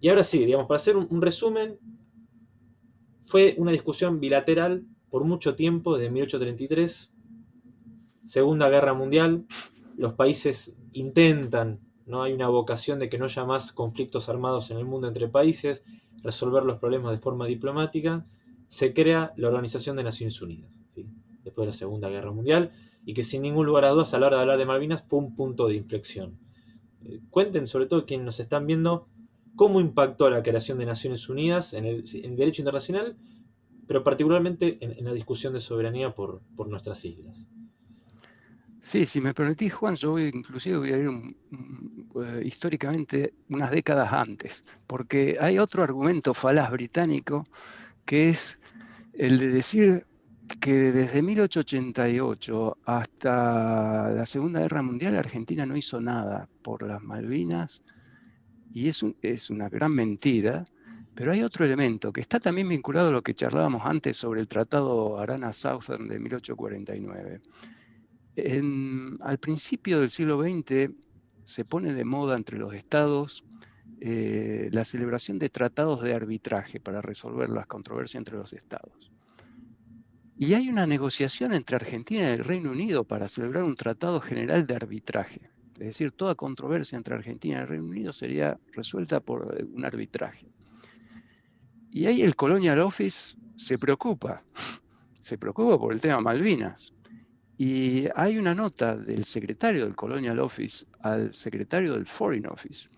Y ahora sí, digamos, para hacer un, resumen, fue una discusión bilateral por mucho tiempo, desde 1833 Segunda Guerra Mundial, los países intentan, no hay una vocación de que no haya más conflictos armados en el mundo entre países, resolver los problemas de forma diplomática, se crea la Organización de Naciones Unidas, después de la Segunda Guerra Mundial, y que sin ningún lugar a dudas a la hora de hablar de Malvinas fue un punto de inflexión. Eh, cuenten, sobre todo quienes nos están viendo, cómo impactó la creación de Naciones Unidas en el, derecho internacional, pero particularmente en, la discusión de soberanía por, por nuestras islas. Sí, si me permitís, Juan, yo voy, inclusive voy a ir eh, históricamente unas décadas antes, porque hay otro argumento falaz británico que es el de decir que desde 1888 hasta la Segunda Guerra Mundial Argentina no hizo nada por las Malvinas y es, es una gran mentira, pero hay otro elemento que está también vinculado a lo que charlábamos antes sobre el Tratado Arana-Southern de 1849 al principio del siglo XX se pone de moda entre los estados eh, la celebración de tratados de arbitraje para resolver las controversias entre los estados. Y hay una negociación entre Argentina y el Reino Unido para celebrar un tratado general de arbitraje. Es decir, toda controversia entre Argentina y el Reino Unido sería resuelta por eh, un arbitraje. Y ahí el Colonial Office se preocupa, se preocupa por el tema Malvinas. Y hay una nota del secretario del Colonial Office al secretario del Foreign Office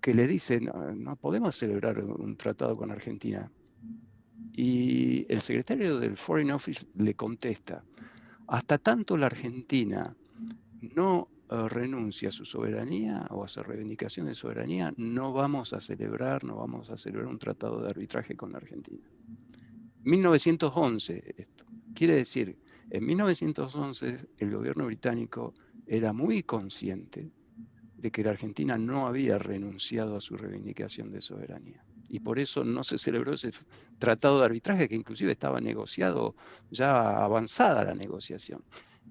que le dice, no, podemos celebrar un tratado con Argentina. Y el secretario del Foreign Office le contesta, hasta tanto la Argentina no eh, renuncia a su soberanía o a su reivindicación de soberanía, no vamos a celebrar, no vamos a celebrar un tratado de arbitraje con la Argentina. 1911, esto. Quiere decir en 1911 el gobierno británico era muy consciente de que la Argentina no había renunciado a su reivindicación de soberanía. Y por eso no se celebró ese tratado de arbitraje que inclusive estaba negociado, ya avanzada la negociación.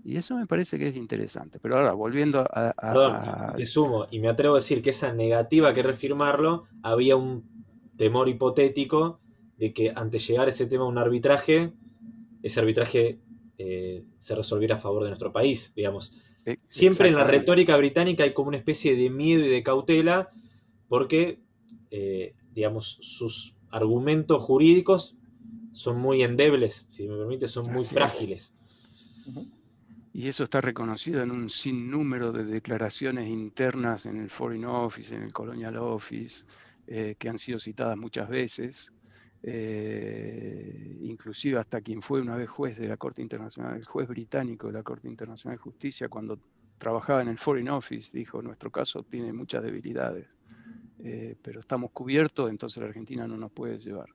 Y eso me parece que es interesante. Pero ahora, volviendo a... Perdón, te sumo, y me atrevo a decir que esa negativa que refirmarlo, había un temor hipotético de que ante llegar ese tema a un arbitraje, ese arbitraje eh, se resolviera a favor de nuestro país, digamos. E, Siempre en la retórica británica hay como una especie de miedo y de cautela porque, eh, digamos, sus argumentos jurídicos son muy endebles, si me permite, son muy frágiles. Y eso está reconocido en un sinnúmero de declaraciones internas en el Foreign Office, en el Colonial Office, eh, que han sido citadas muchas veces. Eh, inclusive hasta quien fue una vez juez de la Corte Internacional, el juez británico de la Corte Internacional de Justicia, cuando trabajaba en el Foreign Office, dijo, nuestro caso tiene muchas debilidades, eh, pero estamos cubiertos, entonces la Argentina no nos puede llevar.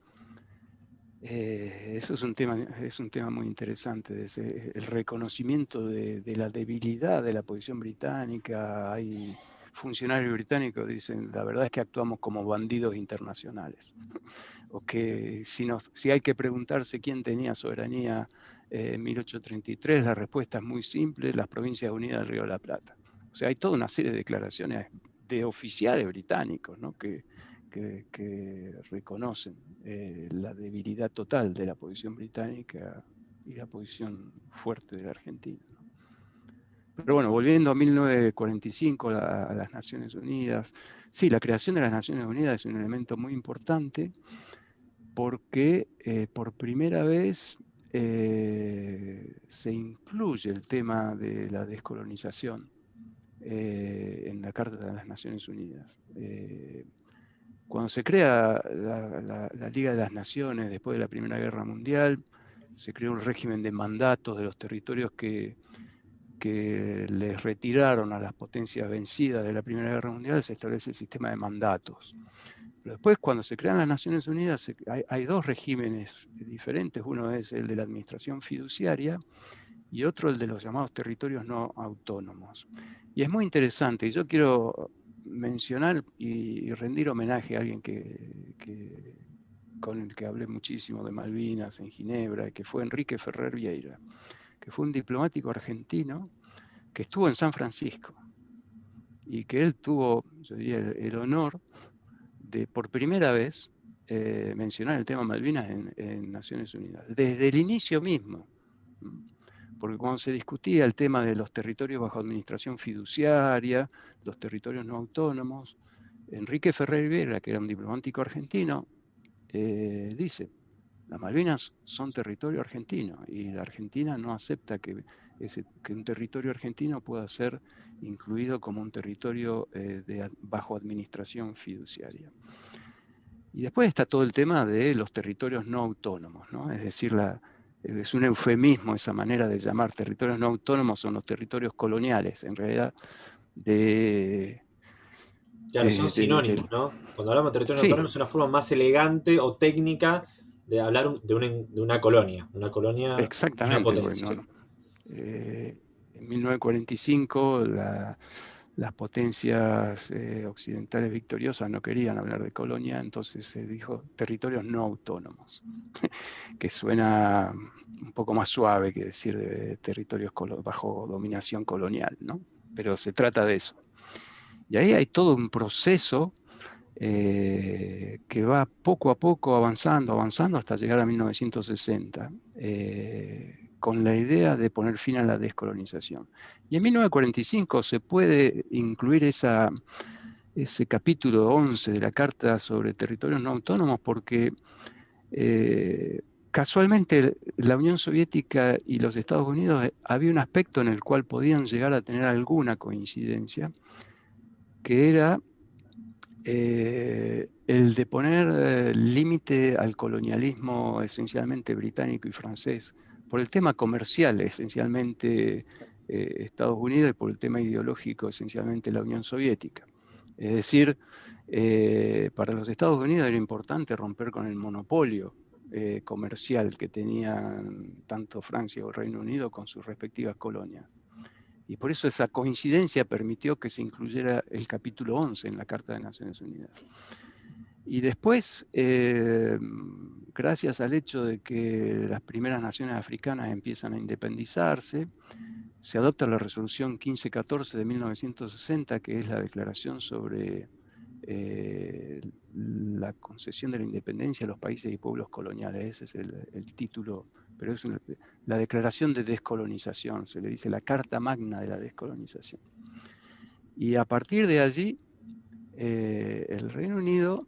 Eh, eso es un, tema, es un tema muy interesante, el reconocimiento de, de, la debilidad de la posición británica. Hay funcionarios británicos dicen, la verdad es que actuamos como bandidos internacionales o que si, hay que preguntarse quién tenía soberanía en 1833, la respuesta es muy simple, las Provincias Unidas del Río de la Plata. O sea, hay toda una serie de declaraciones de oficiales británicos que, reconocen eh, la debilidad total de la posición británica y la posición fuerte de la Argentina. Pero bueno, volviendo a 1945, a las Naciones Unidas, sí, la creación de las Naciones Unidas es un elemento muy importante porque eh, por primera vez eh, se incluye el tema de la descolonización eh, en la Carta de las Naciones Unidas. cuando se crea la, Liga de las Naciones después de la Primera Guerra Mundial, se creó un régimen de mandatos de los territorios que, que les retiraron a las potencias vencidas de la Primera Guerra Mundial, se establece el sistema de mandatos después, cuando se crean las Naciones Unidas, hay, dos regímenes diferentes. Uno es el de la administración fiduciaria y otro el de los llamados territorios no autónomos. Y es muy interesante, y yo quiero mencionar y, rendir homenaje a alguien que, con el que hablé muchísimo de Malvinas en Ginebra, que fue Enrique Ferrer Vieira, que fue un diplomático argentino que estuvo en San Francisco y que él tuvo, el honor de por primera vez eh, mencionar el tema Malvinas en, Naciones Unidas, desde el inicio mismo. Porque cuando se discutía el tema de los territorios bajo administración fiduciaria, los territorios no autónomos, Enrique Ferrer Rivera, que era un diplomático argentino, eh, dice, las Malvinas son territorio argentino y la Argentina no acepta que, que un territorio argentino pueda ser incluido como un territorio eh, de, bajo administración fiduciaria. Y después está todo el tema de los territorios no autónomos, ¿no? es decir, la, es un eufemismo esa manera de llamar territorios no autónomos son los territorios coloniales, en realidad de... Claro, son sinónimos, ¿no? Cuando hablamos de territorios no autónomos es una forma más elegante o técnica de hablar de una, de una colonia, una colonia. Exactamente. Eh, en 1945 las potencias eh, occidentales victoriosas no querían hablar de colonia, entonces se dijo territorios no autónomos, que suena un poco más suave que decir de territorios bajo dominación colonial, ¿no? Pero se trata de eso. Y ahí hay todo un proceso eh, que va poco a poco avanzando, avanzando hasta llegar a 1960, eh, con la idea de poner fin a la descolonización. Y en 1945 se puede incluir ese capítulo 11 de la Carta sobre Territorios No Autónomos porque eh, casualmente la Unión Soviética y los Estados Unidos había un aspecto en el cual podían llegar a tener alguna coincidencia, que era eh, el de poner eh, límite al colonialismo esencialmente británico y francés, por el tema comercial esencialmente eh, Estados Unidos y por el tema ideológico esencialmente la Unión Soviética. Es decir, para los Estados Unidos era importante romper con el monopolio comercial que tenían tanto Francia o Reino Unido con sus respectivas colonias. Y por eso esa coincidencia permitió que se incluyera el capítulo 11 en la Carta de Naciones Unidas. Y después, eh, gracias al hecho de que las primeras naciones africanas empiezan a independizarse, se adopta la resolución 1514 de 1960, que es la declaración sobre eh, la concesión de la independencia a los países y pueblos coloniales. Ese es el título pero es la declaración de descolonización, se le dice la carta magna de la descolonización. Y a partir de allí, eh, el Reino Unido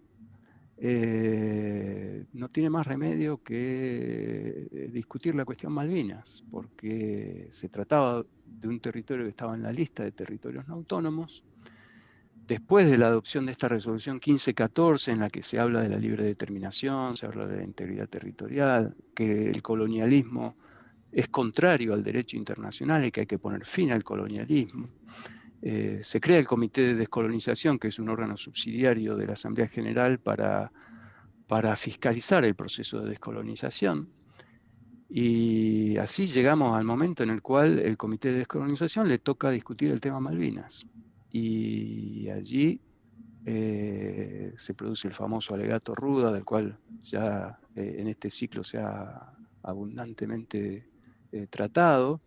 eh, no tiene más remedio que eh, discutir la cuestión Malvinas, porque se trataba de un territorio que estaba en la lista de territorios no autónomos, después de la adopción de esta resolución 1514, en la que se habla de la libre determinación, se habla de la integridad territorial, que el colonialismo es contrario al derecho internacional y que hay que poner fin al colonialismo. Eh, se crea el Comité de Descolonización, que es un órgano subsidiario de la Asamblea General para, para fiscalizar el proceso de descolonización. Y así llegamos al momento en el cual el Comité de Descolonización le toca discutir el tema Malvinas y allí eh, se produce el famoso alegato Ruda, del cual ya eh, en este ciclo se ha abundantemente eh, tratado,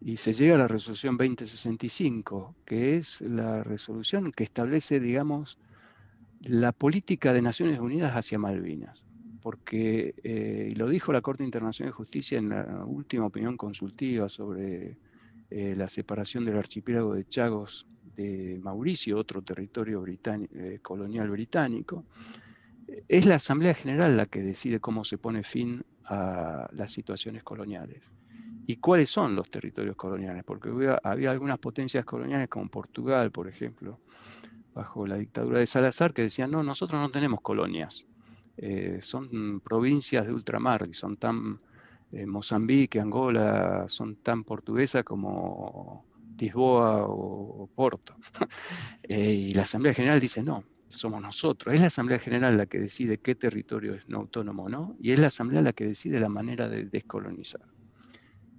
y se llega a la resolución 2065, que es la resolución que establece, digamos, la política de Naciones Unidas hacia Malvinas. Porque, lo dijo la Corte Internacional de Justicia en la última opinión consultiva sobre la separación del archipiélago de Chagos de Mauricio, otro territorio eh, colonial británico, es la Asamblea General la que decide cómo se pone fin a las situaciones coloniales. ¿Y cuáles son los territorios coloniales? Porque había, algunas potencias coloniales como Portugal, por ejemplo, bajo la dictadura de Salazar, que decían, no, nosotros no tenemos colonias, eh, son provincias de ultramar y son tan, eh, Mozambique, Angola, son tan portuguesas como Lisboa o, Porto. Eh, y la Asamblea General dice, no, somos nosotros. Es la Asamblea General la que decide qué territorio es no autónomo o no, y es la Asamblea la que decide la manera de descolonizar.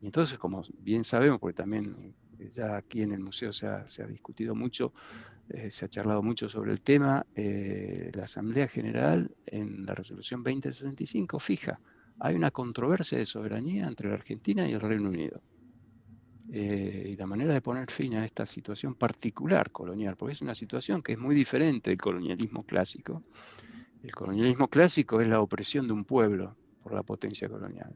Y entonces, como bien sabemos, porque también eh, ya aquí en el museo se ha, discutido mucho, eh, se ha charlado mucho sobre el tema, la Asamblea General en la resolución 2065 fija, hay una controversia de soberanía entre la Argentina y el Reino Unido. Eh, y la manera de poner fin a esta situación particular colonial, porque es una situación que es muy diferente del colonialismo clásico. El colonialismo clásico es la opresión de un pueblo por la potencia colonial.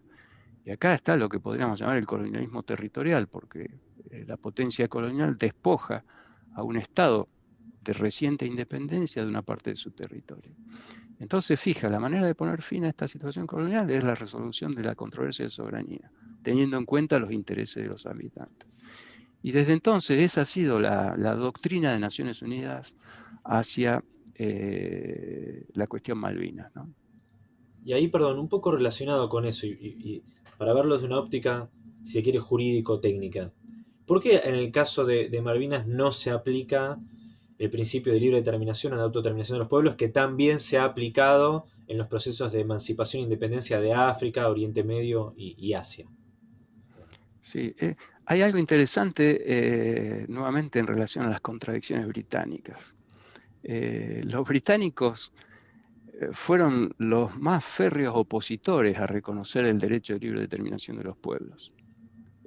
Y acá está lo que podríamos llamar el colonialismo territorial, porque eh, la potencia colonial despoja a un Estado de reciente independencia de una parte de su territorio. Entonces, fija, la manera de poner fin a esta situación colonial es la resolución de la controversia de soberanía teniendo en cuenta los intereses de los habitantes. Y desde entonces esa ha sido la, doctrina de Naciones Unidas hacia eh, la cuestión Malvinas. Y ahí, perdón, un poco relacionado con eso, y, para verlo desde una óptica, si se quiere, jurídico-técnica. ¿Por qué en el caso de, Malvinas no se aplica el principio de libre determinación o de autodeterminación de los pueblos, que también se ha aplicado en los procesos de emancipación e independencia de África, Oriente Medio y Asia? Sí, eh, hay algo interesante eh, nuevamente en relación a las contradicciones británicas. Eh, los británicos fueron los más férreos opositores a reconocer el derecho de libre determinación de los pueblos.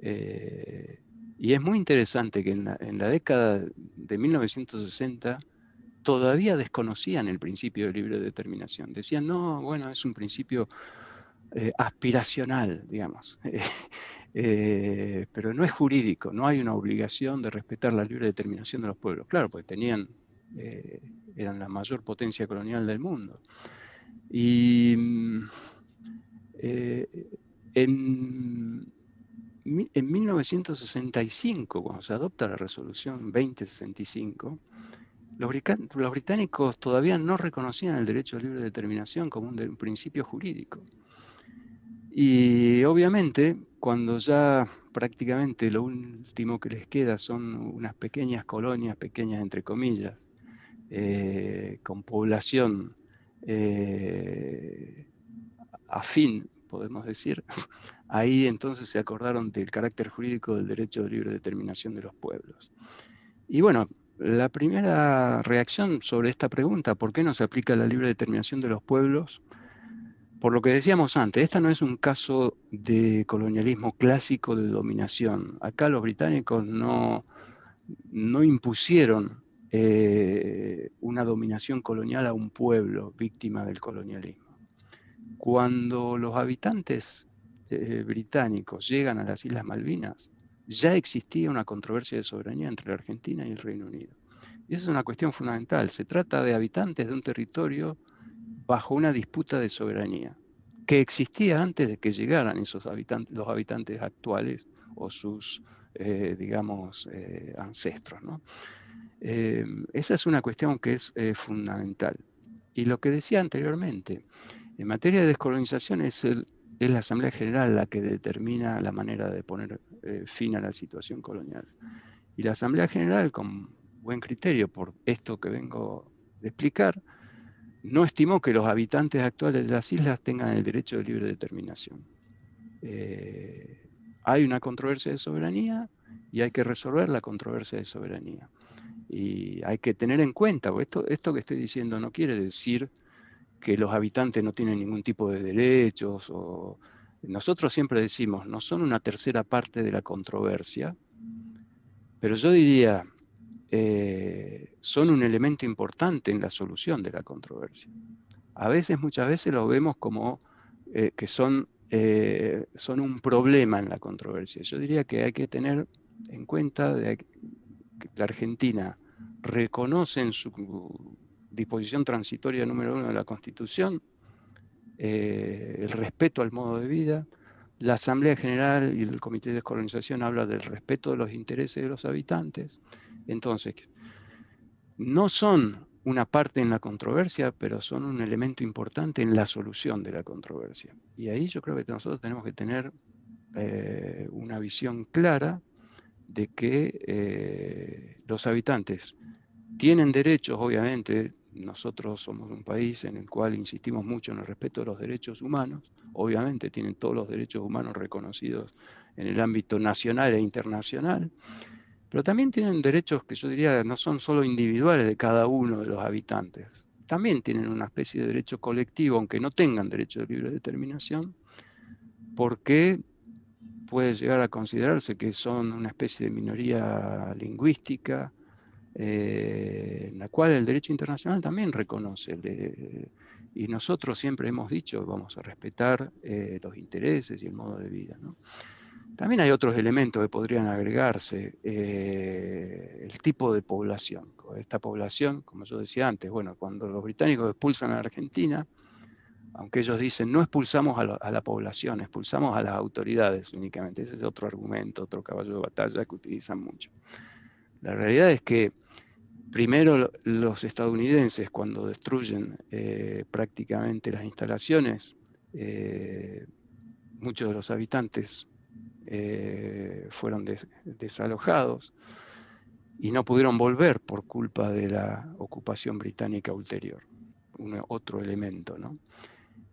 Y es muy interesante que en la, década de 1960 todavía desconocían el principio de libre determinación. Decían, no, bueno, es un principio aspiracional, digamos, pero no es jurídico, no hay una obligación de respetar la libre determinación de los pueblos. Claro, porque tenían eran la mayor potencia colonial del mundo. Y mm, eh, en, 1965, cuando se adopta la resolución 2065, los, británicos todavía no reconocían el derecho a libre determinación como un principio jurídico. Y obviamente, cuando ya prácticamente lo último que les queda son unas pequeñas colonias, pequeñas entre comillas, eh, con población eh, afín, podemos decir, ahí entonces se acordaron del carácter jurídico del derecho de libre determinación de los pueblos. Y bueno, la primera reacción sobre esta pregunta, ¿por qué no se aplica la libre determinación de los pueblos? Por lo que decíamos antes, esta no es un caso de colonialismo clásico de dominación. Acá los británicos no, impusieron eh, una dominación colonial a un pueblo víctima del colonialismo. Cuando los habitantes eh, británicos llegan a las Islas Malvinas, ya existía una controversia de soberanía entre la Argentina y el Reino Unido. Y esa es una cuestión fundamental. Se trata de habitantes de un territorio bajo una disputa de soberanía, que existía antes de que llegaran esos habitantes, los habitantes actuales o sus, eh, digamos, ancestros. ¿no? Eh, esa es una cuestión que es eh, fundamental. Y lo que decía anteriormente, en materia de descolonización es, la Asamblea General la que determina la manera de poner eh, fin a la situación colonial. Y la Asamblea General, con buen criterio por esto que vengo de explicar, no estimó que los habitantes actuales de las islas tengan el derecho de libre determinación. hay una controversia de soberanía y hay que resolver la controversia de soberanía. Y hay que tener en cuenta, esto, esto que estoy diciendo no quiere decir que los habitantes no tienen ningún tipo de derechos. O... Nosotros siempre decimos, no son una tercera parte de la controversia, pero yo diría, eh, son un elemento importante en la solución de la controversia. A veces, muchas veces lo vemos como eh, que son, eh, son un problema en la controversia. Yo diría que hay que tener en cuenta de, la Argentina reconoce en su disposición transitoria número uno de la Constitución el respeto al modo de vida. La Asamblea General y el Comité de Descolonización habla del respeto de los intereses de los habitantes. Entonces, no son una parte en la controversia, pero son un elemento importante en la solución de la controversia. Y ahí yo creo que nosotros tenemos que tener eh, una visión clara de que eh, los habitantes tienen derechos, obviamente, nosotros somos un país en el cual insistimos mucho en el respeto de los derechos humanos, obviamente tienen todos los derechos humanos reconocidos en el ámbito nacional e internacional, pero también tienen derechos que yo diría no son solo individuales de cada uno de los habitantes, también tienen una especie de derecho colectivo, aunque no tengan derecho de libre determinación, porque puede llegar a considerarse que son una especie de minoría lingüística, eh, en la cual el derecho internacional también reconoce. y nosotros siempre hemos dicho, vamos a respetar eh, los intereses y el modo de vida. También hay otros elementos que podrían agregarse. Eh, el tipo de población. Esta población, como yo decía antes, bueno, cuando los británicos expulsan a Argentina, aunque ellos dicen no expulsamos a, la población, expulsamos a las autoridades únicamente. Ese es otro argumento, otro caballo de batalla que utilizan mucho. La realidad es que primero los estadounidenses cuando destruyen eh, prácticamente las instalaciones, eh, muchos de los habitantes eh, fueron desalojados y no pudieron volver por culpa de la ocupación británica ulterior. Otro elemento, ¿no?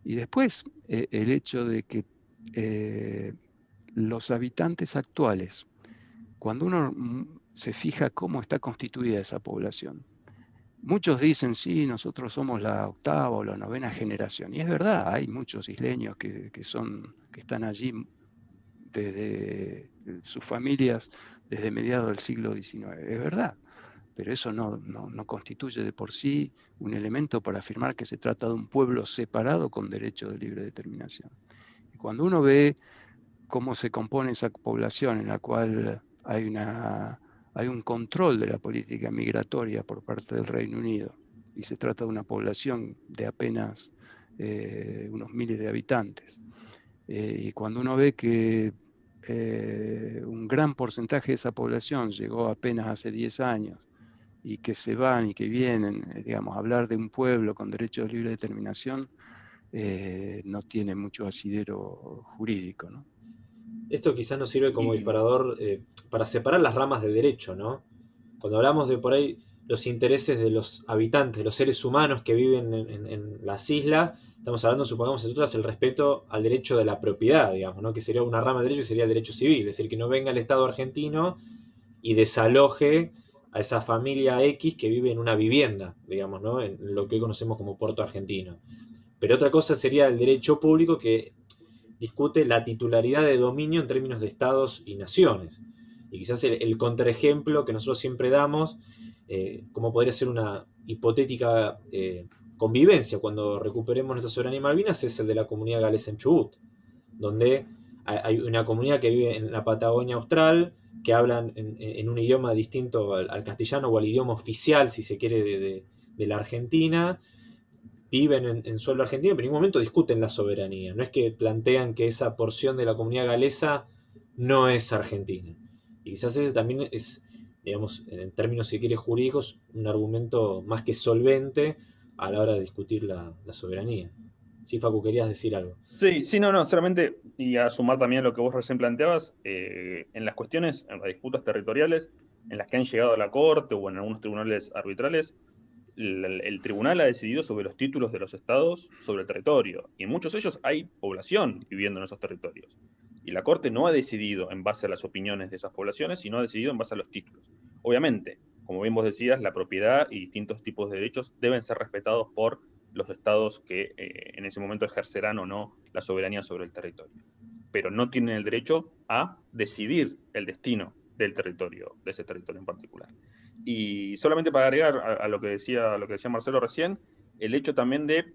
Y después eh, el hecho de que eh, los habitantes actuales, cuando uno se fija cómo está constituida esa población, Muchos dicen, sí, nosotros somos la octava o la novena generación. Y es verdad, hay muchos isleños que, son, que están allí desde sus familias desde mediados del siglo XIX. Es verdad, pero eso no, no, constituye de por sí un elemento para afirmar que se trata de un pueblo separado con derecho de libre determinación. Y cuando uno ve cómo se compone esa población en la cual hay, una, hay un control de la política migratoria por parte del Reino Unido, y se trata de una población de apenas eh, unos miles de habitantes, eh, y cuando uno ve que eh, un gran porcentaje de esa población llegó apenas hace 10 años y que se van y que vienen, eh, digamos, a hablar de un pueblo con derecho de libre determinación, eh, no tiene mucho asidero jurídico. ¿no? Esto quizás nos sirve como disparador para separar las ramas de derecho, ¿no? Cuando hablamos de por ahí los intereses de los habitantes, de los seres humanos que viven en, en las islas, Estamos hablando, supongamos nosotros, el respeto al derecho de la propiedad, digamos, ¿no? que sería una rama del derecho y sería el derecho civil, es decir, que no venga el Estado argentino y desaloje a esa familia X que vive en una vivienda, digamos, ¿no? en lo que hoy conocemos como puerto argentino. Pero otra cosa sería el derecho público que discute la titularidad de dominio en términos de estados y naciones. Y quizás el, contraejemplo que nosotros siempre damos, eh, como podría ser una hipotética eh, convivencia cuando recuperemos nuestra soberanía Malvinas es el de la comunidad galesa en Chubut, donde hay una comunidad que vive en la Patagonia Austral, que hablan en, un idioma distinto al, castellano o al idioma oficial, si se quiere, de, la Argentina, viven en, suelo argentino, pero en ningún momento discuten la soberanía. No es que plantean que esa porción de la comunidad galesa no es argentina. Y quizás ese también es, digamos, en términos, si quiere, jurídicos, un argumento más que solvente a la hora de discutir la, soberanía. Sí, Facu, querías decir algo. Sí, sí, no, no, solamente, y a sumar también lo que vos recién planteabas, eh, en las cuestiones, en las disputas territoriales, en las que han llegado a la Corte o en algunos tribunales arbitrales, el, tribunal ha decidido sobre los títulos de los estados sobre el territorio, y en muchos de ellos hay población viviendo en esos territorios. Y la Corte no ha decidido en base a las opiniones de esas poblaciones, sino ha decidido en base a los títulos. Obviamente, como bien vos decías, la propiedad y distintos tipos de derechos deben ser respetados por los estados que eh, en ese momento ejercerán o no la soberanía sobre el territorio. Pero no tienen el derecho a decidir el destino del territorio, de ese territorio en particular. Y solamente para agregar a, lo, que decía, lo que decía Marcelo recién, el hecho también de,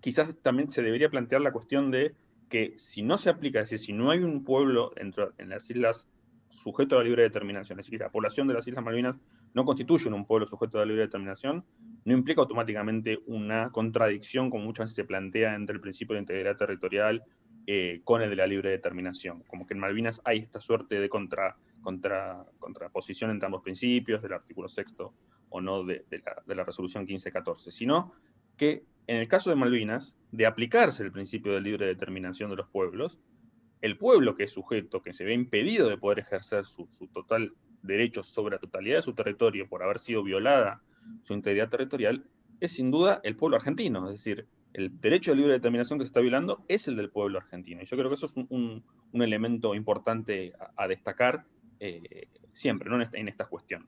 quizás también se debería plantear la cuestión de que si no se aplica, es decir, si no hay un pueblo dentro, en las islas sujeto a la libre determinación, es decir, la población de las Islas Malvinas no constituyen un pueblo sujeto a la libre determinación, no implica automáticamente una contradicción, como muchas veces se plantea, entre el principio de integridad territorial eh, con el de la libre determinación. Como que en Malvinas hay esta suerte de contra, contra, contraposición entre ambos principios, del artículo sexto o no de, la, de la resolución 1514, sino que en el caso de Malvinas, de aplicarse el principio de libre determinación de los pueblos, el pueblo que es sujeto, que se ve impedido de poder ejercer su, total derecho sobre la totalidad de su territorio por haber sido violada su integridad territorial, es sin duda el pueblo argentino. Es decir, el derecho de libre determinación que se está violando es el del pueblo argentino. Y yo creo que eso es un, elemento importante a, destacar eh, siempre, ¿no? en, esta, cuestión.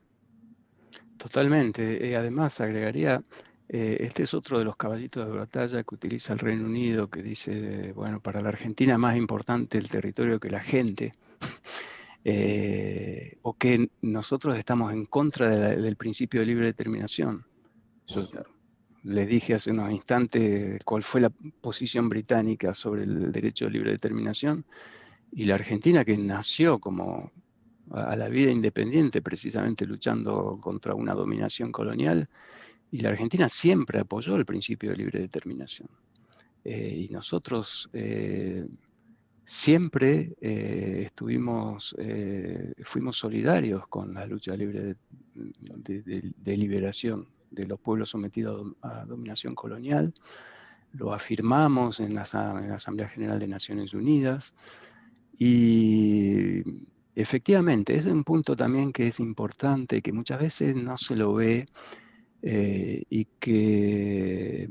Totalmente. Eh, además, agregaría eh, este es otro de los caballitos de batalla que utiliza el Reino Unido, que dice, bueno, para la Argentina es más importante el territorio que la gente, eh, o que nosotros estamos en contra del principio de libre determinación. Yo les dije hace unos instantes cuál fue la posición británica sobre el derecho de libre determinación, y la Argentina que nació como a la vida independiente, precisamente luchando contra una dominación colonial, y la Argentina siempre apoyó el principio de libre determinación. Eh, y nosotros eh, siempre eh, estuvimos, fuimos solidarios con la lucha libre de, liberación de los pueblos sometidos a, dominación colonial. Lo afirmamos en la, en la Asamblea General de Naciones Unidas. Y efectivamente, es un punto también que es importante, que muchas veces no se lo ve eh, y que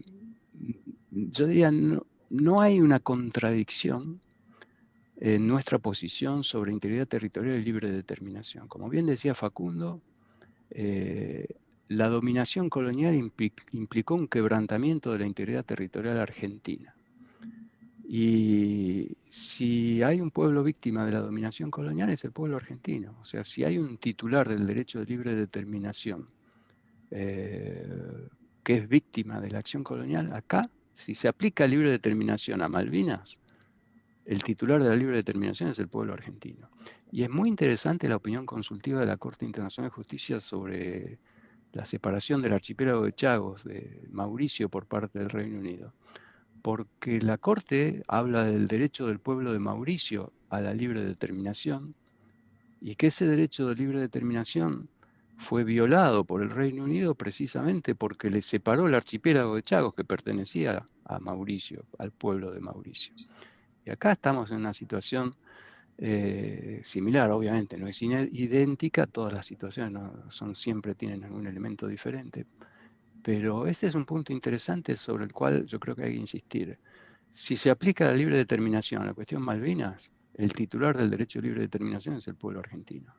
yo diría, no, hay una contradicción en nuestra posición sobre integridad territorial y libre determinación. Como bien decía Facundo, eh, la dominación colonial implicó un quebrantamiento de la integridad territorial argentina. Y si hay un pueblo víctima de la dominación colonial es el pueblo argentino. O sea, si hay un titular del derecho de libre determinación eh, que es víctima de la acción colonial, acá, si se aplica libre determinación a Malvinas, el titular de la libre determinación es el pueblo argentino. Y es muy interesante la opinión consultiva de la Corte Internacional de Justicia sobre la separación del archipiélago de Chagos de Mauricio por parte del Reino Unido, porque la Corte habla del derecho del pueblo de Mauricio a la libre determinación y que ese derecho de libre determinación fue violado por el Reino Unido precisamente porque le separó el archipiélago de Chagos que pertenecía a Mauricio, al pueblo de Mauricio. Acá estamos en una situación eh, similar, obviamente, no es idéntica, todas las situaciones no son, siempre tienen algún elemento diferente, pero este es un punto interesante sobre el cual yo creo que hay que insistir. Si se aplica la libre determinación a la cuestión Malvinas, el titular del derecho a libre determinación es el pueblo argentino.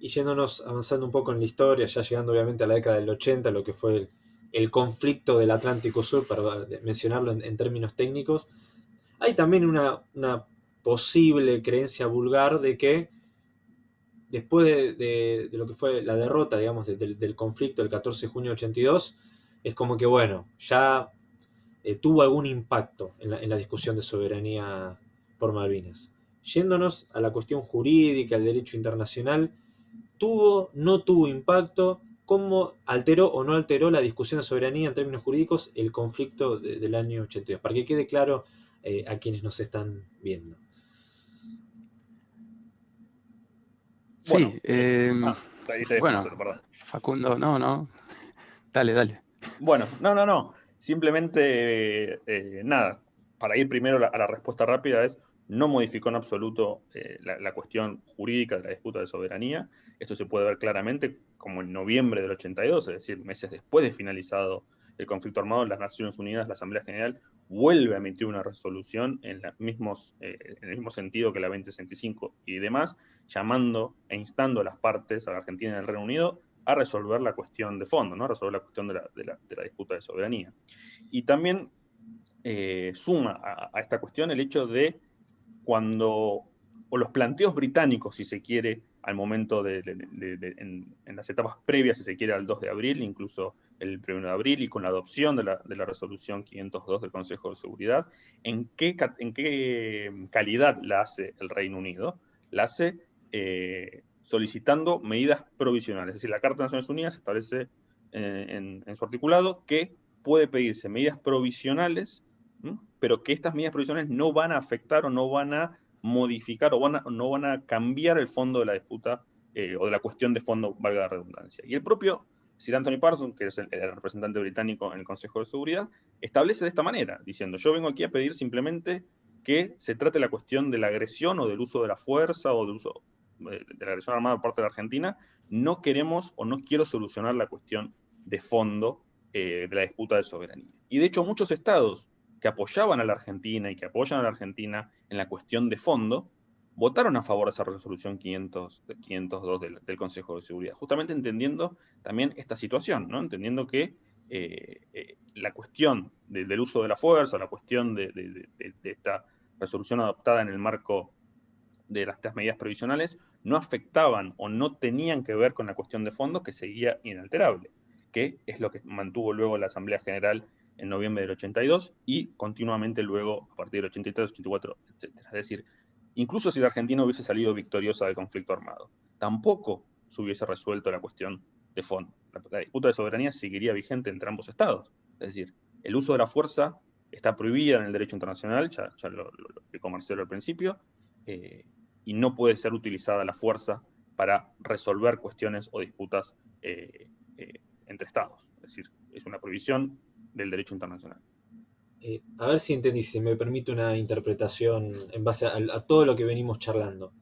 Y yéndonos, avanzando un poco en la historia, ya llegando obviamente a la década del 80, lo que fue el, conflicto del Atlántico Sur, para mencionarlo en, términos técnicos, hay también una, posible creencia vulgar de que después de, lo que fue la derrota, digamos, del, conflicto del 14 de junio de 82, es como que, bueno, ya eh, tuvo algún impacto en la, discusión de soberanía por Malvinas. Yéndonos a la cuestión jurídica, al derecho internacional, ¿tuvo, no tuvo impacto? ¿Cómo alteró o no alteró la discusión de soberanía en términos jurídicos el conflicto del año 82? Para que quede claro eh, a quienes nos están viendo. Sí, em, ah, bueno, Facundo, no, no, dale, dale. Bueno, no, no, no, simplemente, eh, nada, para ir primero a la respuesta rápida es, no modificó en absoluto eh, la, cuestión jurídica de la disputa de soberanía. Esto se puede ver claramente como en noviembre del 82, es decir, meses después de finalizado el conflicto armado, las Naciones Unidas, la Asamblea General, vuelve a emitir una resolución en, mismos, eh, en el mismo sentido que la 2065 y demás, llamando e instando a las partes, a la Argentina y al Reino Unido, a resolver la cuestión de fondo, ¿no? a resolver la cuestión de la, disputa de soberanía. Y también eh, suma a, esta cuestión el hecho de cuando, o los planteos británicos, si se quiere, al momento de, en, las etapas previas, si se quiere, al 2 de abril, incluso el 1 de abril y con la adopción de la, resolución 502 del Consejo de Seguridad, ¿en qué, en qué calidad la hace el Reino Unido? La hace eh, solicitando medidas provisionales. Es decir, la Carta de Naciones Unidas establece eh, en, su articulado que puede pedirse medidas provisionales, pero que estas medidas provisionales no van a afectar o no van a modificar o no van a cambiar el fondo de la disputa eh, o de la cuestión de fondo, valga la redundancia. Y el propio Sir Anthony Parsons, que es el, representante británico en el Consejo de Seguridad, establece de esta manera, diciendo, yo vengo aquí a pedir simplemente que se trate la cuestión de la agresión o del uso de la fuerza o del uso de, la agresión armada por parte de la Argentina, no queremos o no quiero solucionar la cuestión de fondo eh, de la disputa de soberanía. Y de hecho muchos estados que apoyaban a la Argentina y que apoyan a la Argentina en la cuestión de fondo, votaron a favor de esa resolución 500, 502 del, Consejo de Seguridad, justamente entendiendo también esta situación, ¿no? entendiendo que eh, eh, la cuestión del uso de la fuerza, la cuestión de, esta resolución adoptada en el marco de las, medidas provisionales, no afectaban o no tenían que ver con la cuestión de fondo que seguía inalterable, que es lo que mantuvo luego la Asamblea General en noviembre del 82 y continuamente luego a partir del 83, 84, etc. Es decir, incluso si la Argentina hubiese salido victoriosa del conflicto armado. Tampoco se hubiese resuelto la cuestión de fondo. La, disputa de soberanía seguiría vigente entre ambos estados. Es decir, el uso de la fuerza está prohibida en el derecho internacional, ya, lo, explicó al principio, eh, y no puede ser utilizada la fuerza para resolver cuestiones o disputas eh, eh, entre estados. Es decir, es una prohibición del derecho internacional. Eh, a ver si entendí, si me permite una interpretación en base a, todo lo que venimos charlando.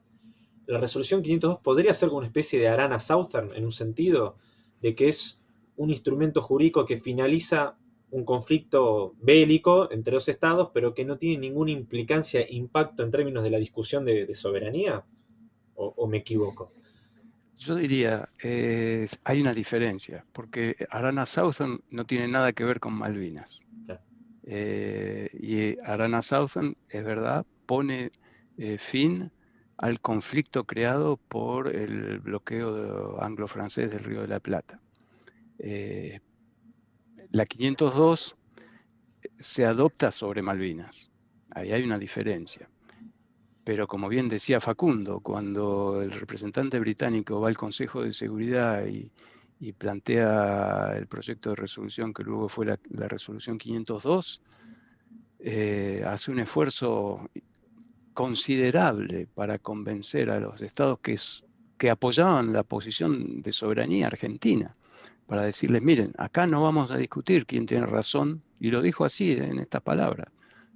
La resolución 502 podría ser como una especie de Arana Southern, en un sentido, de que es un instrumento jurídico que finaliza un conflicto bélico entre dos estados, pero que no tiene ninguna implicancia, impacto en términos de la discusión de, soberanía, o, me equivoco? Yo diría, hay una diferencia, porque Arana Southern no tiene nada que ver con Malvinas. Eh, y Arana Southern, es verdad, pone eh, fin al conflicto creado por el bloqueo anglo-francés del Río de la Plata. Eh, la 502 se adopta sobre Malvinas. Ahí hay una diferencia. Pero como bien decía Facundo, cuando el representante británico va al Consejo de Seguridad y, plantea el proyecto de resolución que luego fue la, resolución 502, eh, hace un esfuerzo considerable para convencer a los estados que, que apoyaban la posición de soberanía argentina, para decirles, miren, acá no vamos a discutir quién tiene razón, y lo dijo así en estas palabras,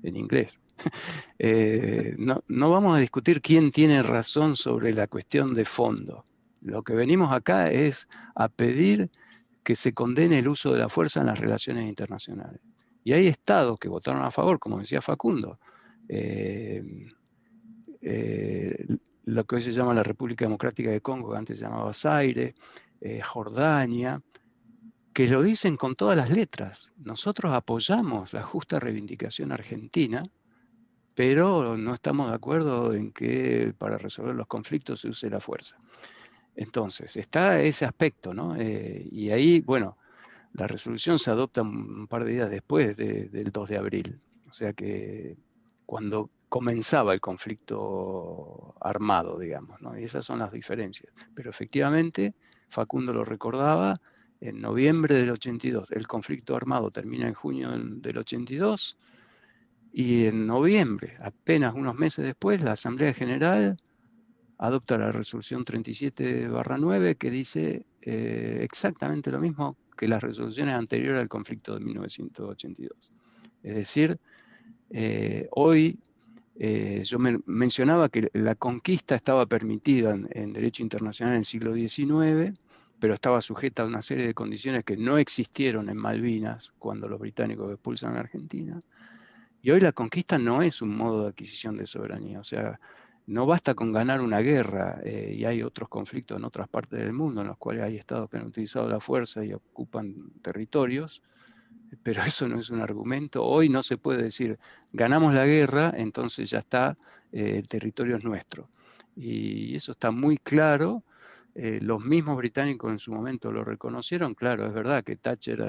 en inglés. Eh, no, vamos a discutir quién tiene razón sobre la cuestión de fondo. Lo que venimos acá es a pedir que se condene el uso de la fuerza en las relaciones internacionales. Y hay estados que votaron a favor, como decía Facundo. Eh, eh, lo que hoy se llama la República Democrática de Congo, que antes se llamaba Zaire, Jordania, que lo dicen con todas las letras. Nosotros apoyamos la justa reivindicación argentina, pero no estamos de acuerdo en que para resolver los conflictos se use la fuerza. Entonces, está ese aspecto, ¿no? Eh, y ahí, bueno, la resolución se adopta un par de días después del 2 de abril. O sea que cuando comenzaba el conflicto armado, digamos, ¿no? Y esas son las diferencias. Pero efectivamente, Facundo lo recordaba, en noviembre del 82. El conflicto armado termina en junio del 82 y en noviembre, apenas unos meses después, la Asamblea General adopta la resolución 37-9 que dice eh, exactamente lo mismo que las resoluciones anteriores al conflicto de 1982. Es decir, eh, hoy eh, yo mencionaba que la conquista estaba permitida en, en, derecho internacional en el siglo XIX, pero estaba sujeta a una serie de condiciones que no existieron en Malvinas cuando los británicos expulsan a Argentina. Y hoy la conquista no es un modo de adquisición de soberanía, o sea, no basta con ganar una guerra, eh, y hay otros conflictos en otras partes del mundo en los cuales hay estados que han utilizado la fuerza y ocupan territorios, pero eso no es un argumento. Hoy no se puede decir, ganamos la guerra, entonces ya está, eh, el territorio es nuestro. Y eso está muy claro eh, los mismos británicos en su momento lo reconocieron, claro, es verdad que Thatcher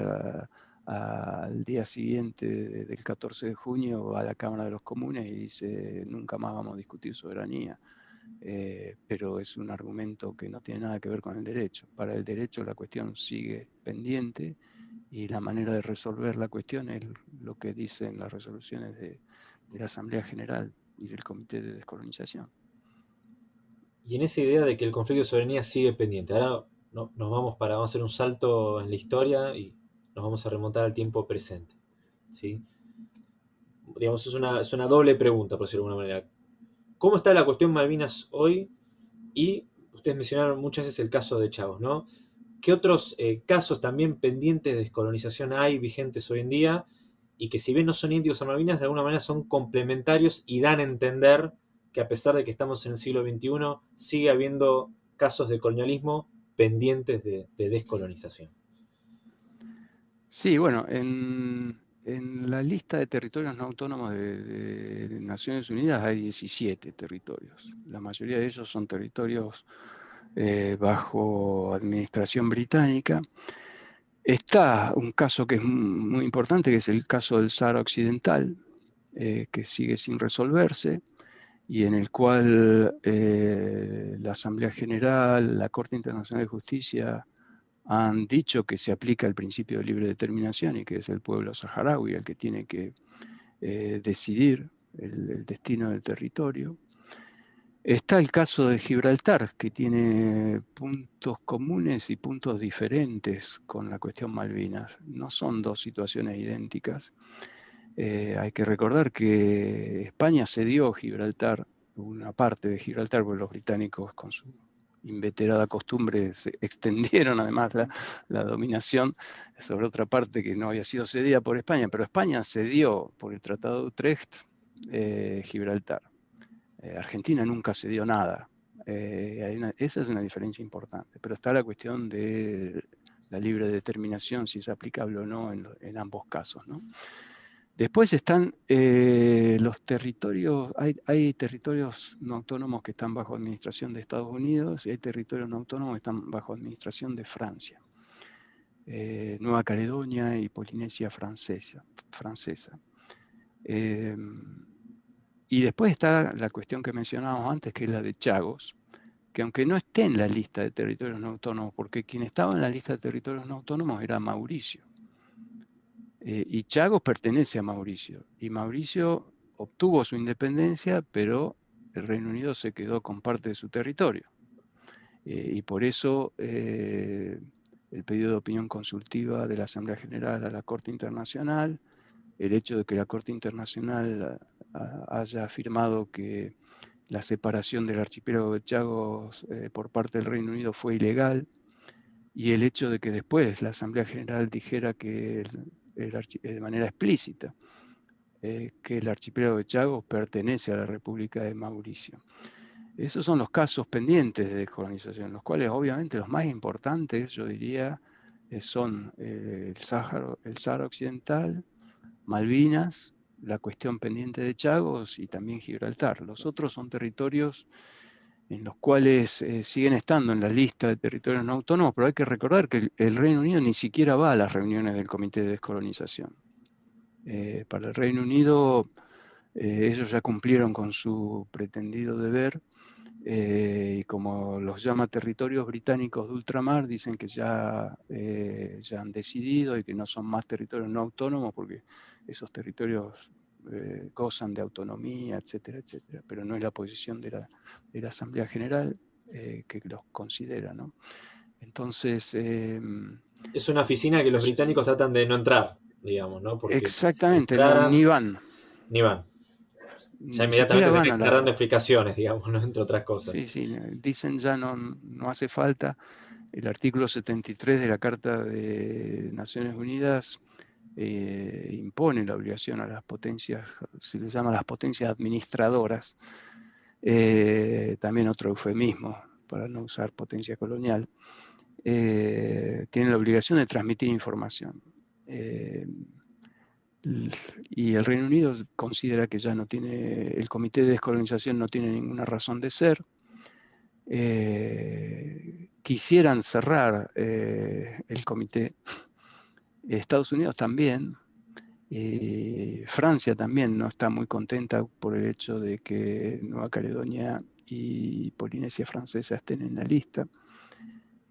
al día siguiente del 14 de junio va a la Cámara de los Comunes y dice nunca más vamos a discutir soberanía. Eh, pero es un argumento que no tiene nada que ver con el derecho. Para el derecho la cuestión sigue pendiente y la manera de resolver la cuestión es lo que dicen las resoluciones de la Asamblea General y del Comité de Descolonización y en esa idea de que el conflicto de soberanía sigue pendiente. Ahora nos vamos para vamos a hacer un salto en la historia y nos vamos a remontar al tiempo presente. ¿sí? Digamos, es una, es una doble pregunta, por decirlo de alguna manera. ¿Cómo está la cuestión Malvinas hoy? Y ustedes mencionaron muchas veces el caso de Chavos, ¿no? ¿Qué otros eh, casos también pendientes de descolonización hay vigentes hoy en día? Y que si bien no son índigos a Malvinas, de alguna manera son complementarios y dan a entender que a pesar de que estamos en el siglo XXI, sigue habiendo casos de colonialismo pendientes de, descolonización. Sí, bueno, en, la lista de territorios no autónomos de, Naciones Unidas hay 17 territorios. La mayoría de ellos son territorios eh, bajo administración británica. Está un caso que es muy importante, que es el caso del Sahara Occidental, eh, que sigue sin resolverse y en el cual eh, la Asamblea General, la Corte Internacional de Justicia han dicho que se aplica el principio de libre determinación y que es el pueblo saharaui el que tiene que eh, decidir el, destino del territorio. Está el caso de Gibraltar, que tiene puntos comunes y puntos diferentes con la cuestión Malvinas. No son dos situaciones idénticas. Eh, hay que recordar que España cedió Gibraltar, una parte de Gibraltar, porque los británicos con su inveterada costumbre se extendieron además la, dominación sobre otra parte que no había sido cedida por España, pero España cedió por el Tratado de Utrecht eh, Gibraltar. Eh, Argentina nunca cedió nada esa es una diferencia importante, pero está la cuestión de la libre determinación, si es aplicable o no en, ambos casos. Después están eh, los territorios, hay, territorios no autónomos que están bajo administración de Estados Unidos y hay territorios no autónomos que están bajo administración de Francia. Eh, Nueva Caledonia y Polinesia francesa. francesa. y después está la cuestión que mencionábamos antes, que es la de Chagos, que aunque no esté en la lista de territorios no autónomos, porque quien estaba en la lista de territorios no autónomos era Mauricio. Eh, y Chagos pertenece a Mauricio. Y Mauricio obtuvo su independencia, pero el Reino Unido se quedó con parte de su territorio. Eh, y por eso eh, el pedido de opinión consultiva de la Asamblea General a la Corte Internacional, el hecho de que la Corte Internacional haya afirmado que la separación del archipiélago de Chagos por parte del Reino Unido fue ilegal y el hecho de que después la Asamblea General dijera que de manera explícita eh, que el archipiélago de Chagos pertenece a la República de Mauricio. Esos son los casos pendientes de descolonización, los cuales obviamente los más importantes, yo diría, eh, son el, Sáhara, el Sahara Occidental, Malvinas la cuestión pendiente de Chagos y también Gibraltar. Los otros son territorios en los cuales eh, siguen estando en la lista de territorios no autónomos, pero hay que recordar que el, Reino Unido ni siquiera va a las reuniones del Comité de Descolonización. Eh, para el Reino Unido, eh, ellos ya cumplieron con su pretendido deber y como los llama territorios británicos de ultramar, dicen que ya, ya han decidido y que no son más territorios no autónomos porque esos territorios eh, gozan de autonomía, etcétera, etcétera, pero no es la posición de la, Asamblea General eh, que los considera, ¿no? Entonces... Em, es una oficina que los británicos tratan de no entrar, digamos, ¿no? exactamente, ni van. Ni van. Ya inmediatamente están dando explicaciones, digamos, ¿no? entre otras cosas. Sí, sí, dicen ya no, no hace falta. El artículo 73 de la Carta de Naciones Unidas eh, impone la obligación a las potencias, se les llama las potencias administradoras, eh, también otro eufemismo para no usar potencia colonial, eh, tienen la obligación de transmitir información. y el Reino Unido considera que ya no tiene, el Comité de Descolonización no tiene ninguna razón de ser. quisieran cerrar el comité Estados Unidos también, eh, Francia también no está muy contenta por el hecho de que Nueva Caledonia y Polinesia Francesa estén en la lista.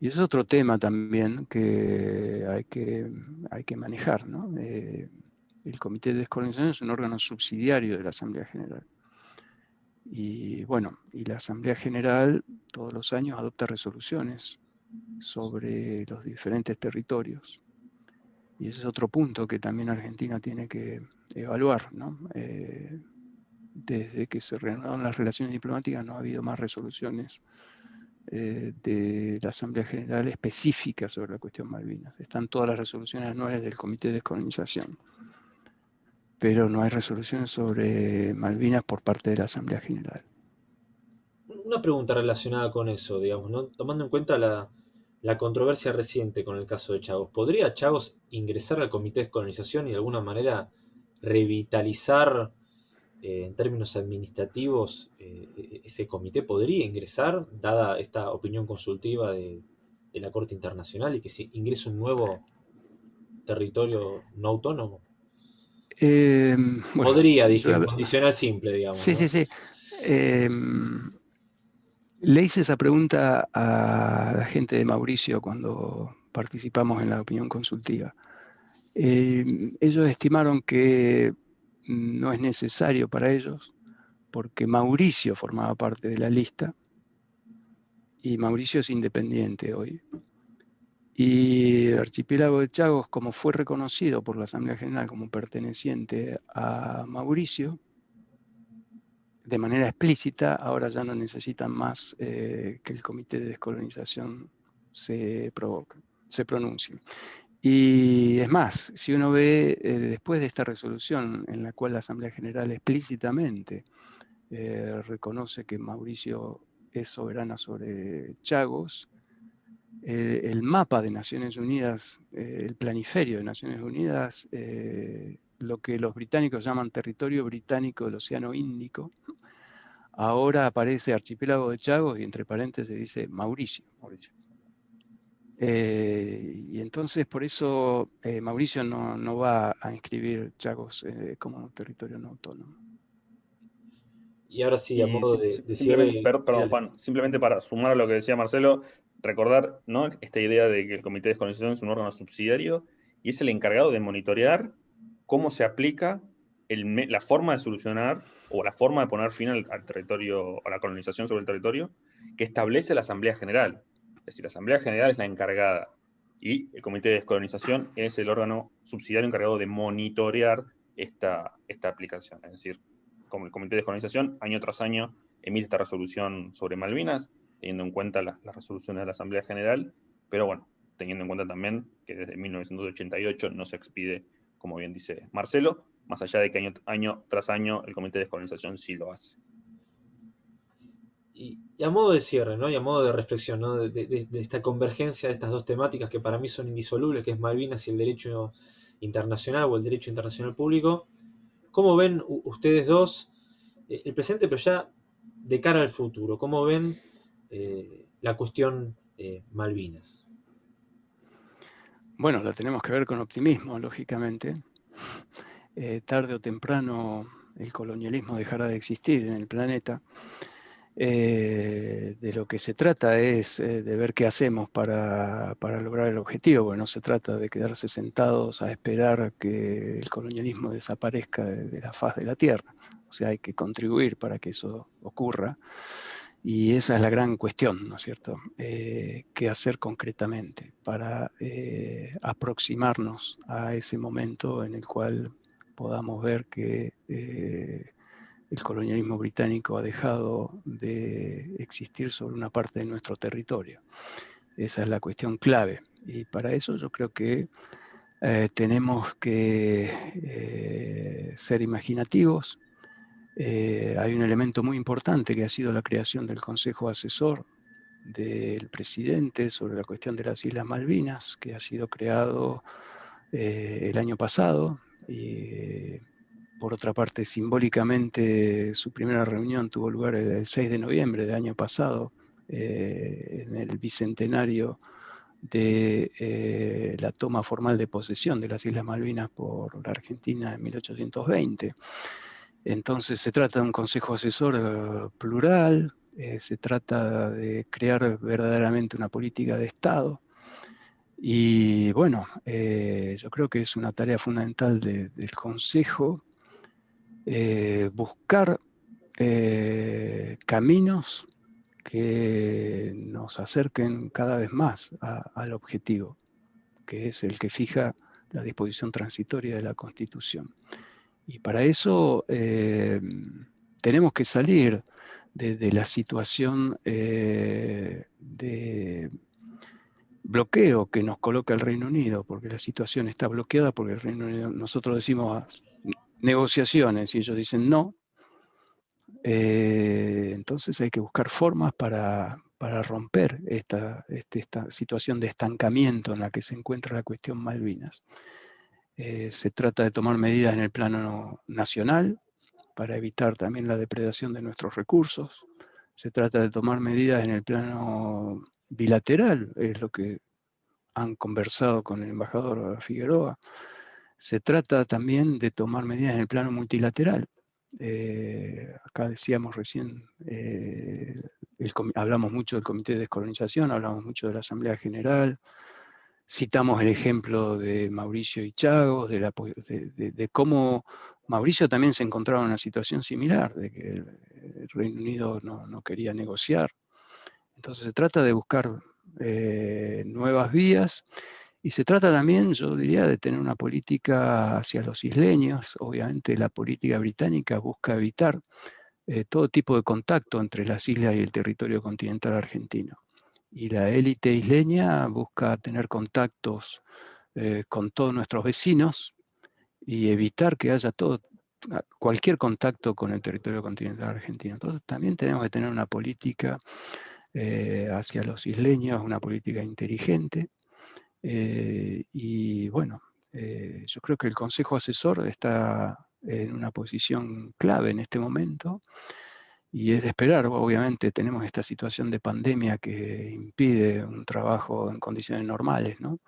Y es otro tema también que hay que, hay que manejar. Eh, el Comité de Descolonización es un órgano subsidiario de la Asamblea General. Y bueno, y la Asamblea General todos los años adopta resoluciones sobre los diferentes territorios. Y ese es otro punto que también Argentina tiene que evaluar. ¿no? Eh, desde que se reanudaron las relaciones diplomáticas no ha habido más resoluciones eh, de la Asamblea General específica sobre la cuestión Malvinas. Están todas las resoluciones anuales del Comité de Descolonización, pero no hay resoluciones sobre Malvinas por parte de la Asamblea General. Una pregunta relacionada con eso, digamos, ¿no? tomando en cuenta la, la controversia reciente con el caso de Chagos. ¿Podría Chagos ingresar al Comité de Descolonización y de alguna manera revitalizar eh, en términos administrativos eh, ese comité? ¿Podría ingresar, dada esta opinión consultiva de, la Corte Internacional y que se ingrese un nuevo territorio no autónomo? Eh, Podría, dije, condicional simple, digamos. Sí, sí, sí. Le hice esa pregunta a la gente de Mauricio cuando participamos en la opinión consultiva. Eh, ellos estimaron que no es necesario para ellos porque Mauricio formaba parte de la lista y Mauricio es independiente hoy. Y el archipiélago de Chagos, como fue reconocido por la Asamblea General como perteneciente a Mauricio, de manera explícita, ahora ya no necesitan más eh, que el Comité de Descolonización se, se pronuncie. Y es más, si uno ve eh, después de esta resolución en la cual la Asamblea General explícitamente eh, reconoce que Mauricio es soberana sobre Chagos. el mapa de Naciones Unidas, el planiferio de Naciones Unidas, lo que los británicos llaman territorio británico del Océano Índico, ahora aparece archipiélago de Chagos y entre paréntesis dice Mauricio. Eh, y entonces por eso eh, Mauricio no, va a inscribir Chagos eh, como territorio no autónomo. Y ahora sí, a modo de, simplemente, Perdón, Juan, simplemente para sumar a lo que decía Marcelo, recordar ¿no? esta idea de que el Comité de Descolonización es un órgano subsidiario y es el encargado de monitorear cómo se aplica la forma de solucionar o la forma de poner fin al, territorio, a la colonización sobre el territorio, que establece la Asamblea General. Es decir, la Asamblea General es la encargada y el Comité de Descolonización es el órgano subsidiario encargado de monitorear esta, esta aplicación. Es decir, como el Comité de Descolonización, año tras año, emite esta resolución sobre Malvinas, teniendo en cuenta las resoluciones de la Asamblea General, pero bueno, teniendo en cuenta también que desde 1988 no se expide, como bien dice Marcelo, más allá de que año, tras año el Comité de Descolonización sí lo hace. Y, a modo de cierre, ¿no? y a modo de reflexión, ¿no? de, esta convergencia de estas dos temáticas que para mí son indisolubles, que es Malvinas y el derecho internacional o el derecho internacional público, ¿cómo ven ustedes dos eh, el presente, pero ya de cara al futuro? ¿Cómo ven eh, la cuestión eh, Malvinas? Bueno, la tenemos que ver con optimismo, lógicamente. Eh, tarde o temprano el colonialismo dejará de existir en el planeta. Eh, de lo que se trata es eh, de ver qué hacemos para, lograr el objetivo, porque no se trata de quedarse sentados a esperar que el colonialismo desaparezca de, la faz de la Tierra. O sea, hay que contribuir para que eso ocurra. Y esa es la gran cuestión, ¿no es cierto? ¿Qué hacer concretamente para aproximarnos a ese momento en el cual podamos ver que eh, el colonialismo británico ha dejado de existir sobre una parte de nuestro territorio. Esa es la cuestión clave. Y para eso yo creo que eh, tenemos que eh, ser imaginativos. Hay un elemento muy importante que ha sido la creación del Consejo Asesor del presidente sobre la cuestión de las Islas Malvinas, que ha sido creado el año pasado, y por otra parte, simbólicamente, su primera reunión tuvo lugar el 6 de noviembre del año pasado, eh, en el bicentenario de eh, la toma formal de posesión de las Islas Malvinas por la Argentina en 1820. Entonces se trata de un consejo asesor eh, plural, se trata de crear verdaderamente una política de Estado, y bueno, eh, yo creo que es una tarea fundamental del Consejo eh, buscar eh, caminos que nos acerquen cada vez más al objetivo, que es el que fija la disposición transitoria de la Constitución. Y para eso tenemos que salir de la situación de bloqueo que nos coloca el Reino Unido, porque la situación está bloqueada, porque el Reino Unido, nosotros decimos negociaciones y ellos dicen no, eh, entonces hay que buscar formas para, romper esta, este, esta, situación de estancamiento en la que se encuentra la cuestión Malvinas. Eh, se trata de tomar medidas en el plano nacional para evitar también la depredación de nuestros recursos. Se trata de tomar medidas en el plano bilateral, es lo que han conversado con el embajador Figueroa. Se trata también de tomar medidas en el plano multilateral. Eh, acá decíamos recién, eh, hablamos mucho del Comité de Descolonización, hablamos mucho de la Asamblea General, citamos el ejemplo de Mauricio y Chagos, de, cómo Mauricio también se encontraba en una situación similar, de que el, Reino Unido no quería negociar entonces se trata de buscar eh, nuevas vías y se trata también, yo diría, de tener una política hacia los isleños. Obviamente la política británica busca evitar eh, todo tipo de contacto entre las islas y el territorio continental argentino. Y la élite isleña busca tener contactos eh, con todos nuestros vecinos y evitar que haya todo cualquier contacto con el territorio continental argentino. Entonces también tenemos que tener una política eh, hacia los isleños, una política inteligente. Eh, y bueno, yo creo que el Consejo Asesor está en una posición clave en este momento y es de esperar, obviamente tenemos esta situación de pandemia que impide un trabajo en condiciones normales, ¿no?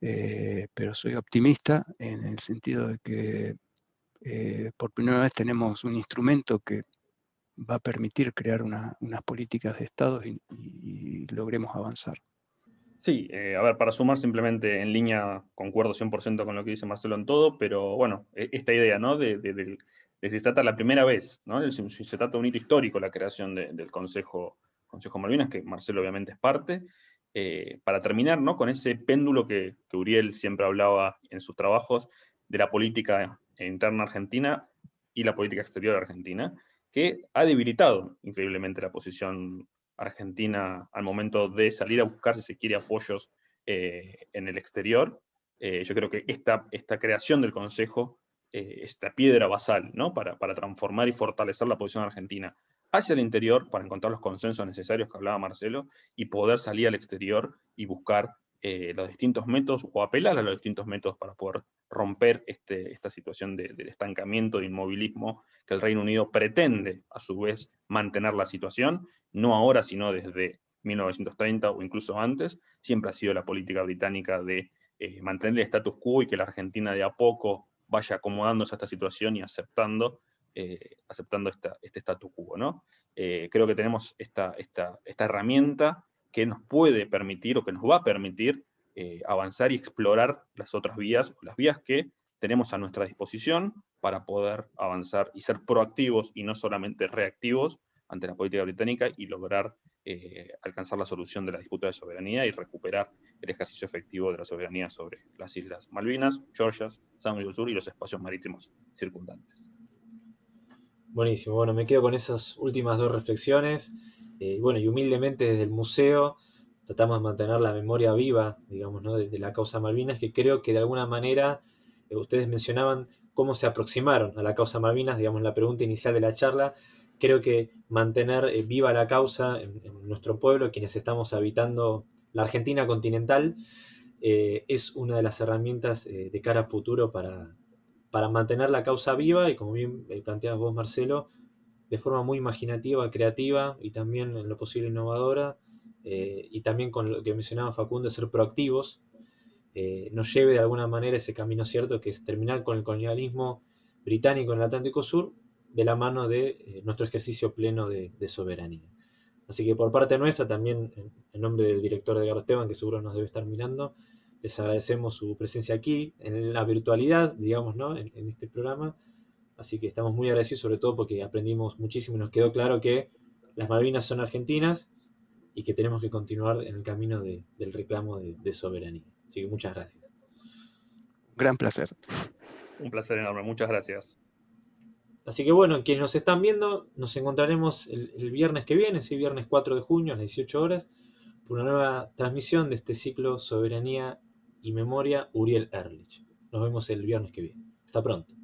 pero soy optimista en el sentido de que por primera vez tenemos un instrumento que va a permitir crear unas políticas de Estado y, logremos avanzar. Sí, eh, a ver, para sumar simplemente en línea, concuerdo 100% con lo que dice Marcelo en todo, pero bueno, e, esta idea, ¿no? De, de, se trata la primera vez, ¿no? Se trata de un hito histórico la creación del Consejo, Consejo Malvinas, que Marcelo obviamente es parte, eh, para terminar, ¿no? Con ese péndulo que, que Uriel siempre hablaba en sus trabajos de la política interna argentina y la política exterior argentina, que ha debilitado increíblemente la posición argentina al momento de salir a buscar, si se quiere, apoyos eh, en el exterior. Eh, yo creo que esta, esta creación del Consejo, eh, esta piedra basal, ¿no? Para, para, transformar y fortalecer la posición argentina hacia el interior, para encontrar los consensos necesarios que hablaba Marcelo, y poder salir al exterior y buscar eh, los distintos métodos o apelar a los distintos métodos para poder romper este, esta situación de, estancamiento, de inmovilismo que el Reino Unido pretende a su vez mantener la situación, no ahora sino desde 1930 o incluso antes, siempre ha sido la política británica de eh, mantener el status quo y que la Argentina de a poco vaya acomodándose a esta situación y aceptando, eh, aceptando este status quo. ¿no? creo que tenemos esta, esta, esta herramienta que nos puede permitir o que nos va a permitir eh, avanzar y explorar las otras vías, las vías que tenemos a nuestra disposición para poder avanzar y ser proactivos y no solamente reactivos ante la política británica y lograr eh, alcanzar la solución de la disputa de soberanía y recuperar el ejercicio efectivo de la soberanía sobre las Islas Malvinas, Georgias, San del Sur y los espacios marítimos circundantes. Buenísimo, bueno, me quedo con esas últimas dos reflexiones. Eh, bueno, y humildemente desde el museo tratamos de mantener la memoria viva, digamos, ¿no? de, la causa Malvinas, que creo que de alguna manera eh, ustedes mencionaban cómo se aproximaron a la causa Malvinas, digamos, la pregunta inicial de la charla. Creo que mantener eh, viva la causa en, nuestro pueblo, quienes estamos habitando la Argentina continental, es una de las herramientas de cara a futuro para, para mantener la causa viva y, como bien planteabas vos, Marcelo, de forma muy imaginativa, creativa y también en lo posible innovadora, eh, y también con lo que mencionaba Facundo, ser proactivos, eh, nos lleve de alguna manera ese camino cierto que es terminar con el colonialismo británico en el Atlántico Sur de la mano de eh, nuestro ejercicio pleno de, soberanía. Así que por parte nuestra, también en, nombre del director de Esteban, que seguro nos debe estar mirando, les agradecemos su presencia aquí, en la virtualidad, digamos, ¿no? en este programa, Así que estamos muy agradecidos, sobre todo porque aprendimos muchísimo y nos quedó claro que las Malvinas son argentinas y que tenemos que continuar en el camino del reclamo de, soberanía. Así que muchas gracias. Gran placer. Un placer enorme, muchas gracias. Así que bueno, quienes nos están viendo, nos encontraremos el, viernes que viene, sí, viernes 4 de junio a las 18 horas, por una nueva transmisión de este ciclo Soberanía y Memoria Uriel Erlich. Nos vemos el viernes que viene. Hasta pronto.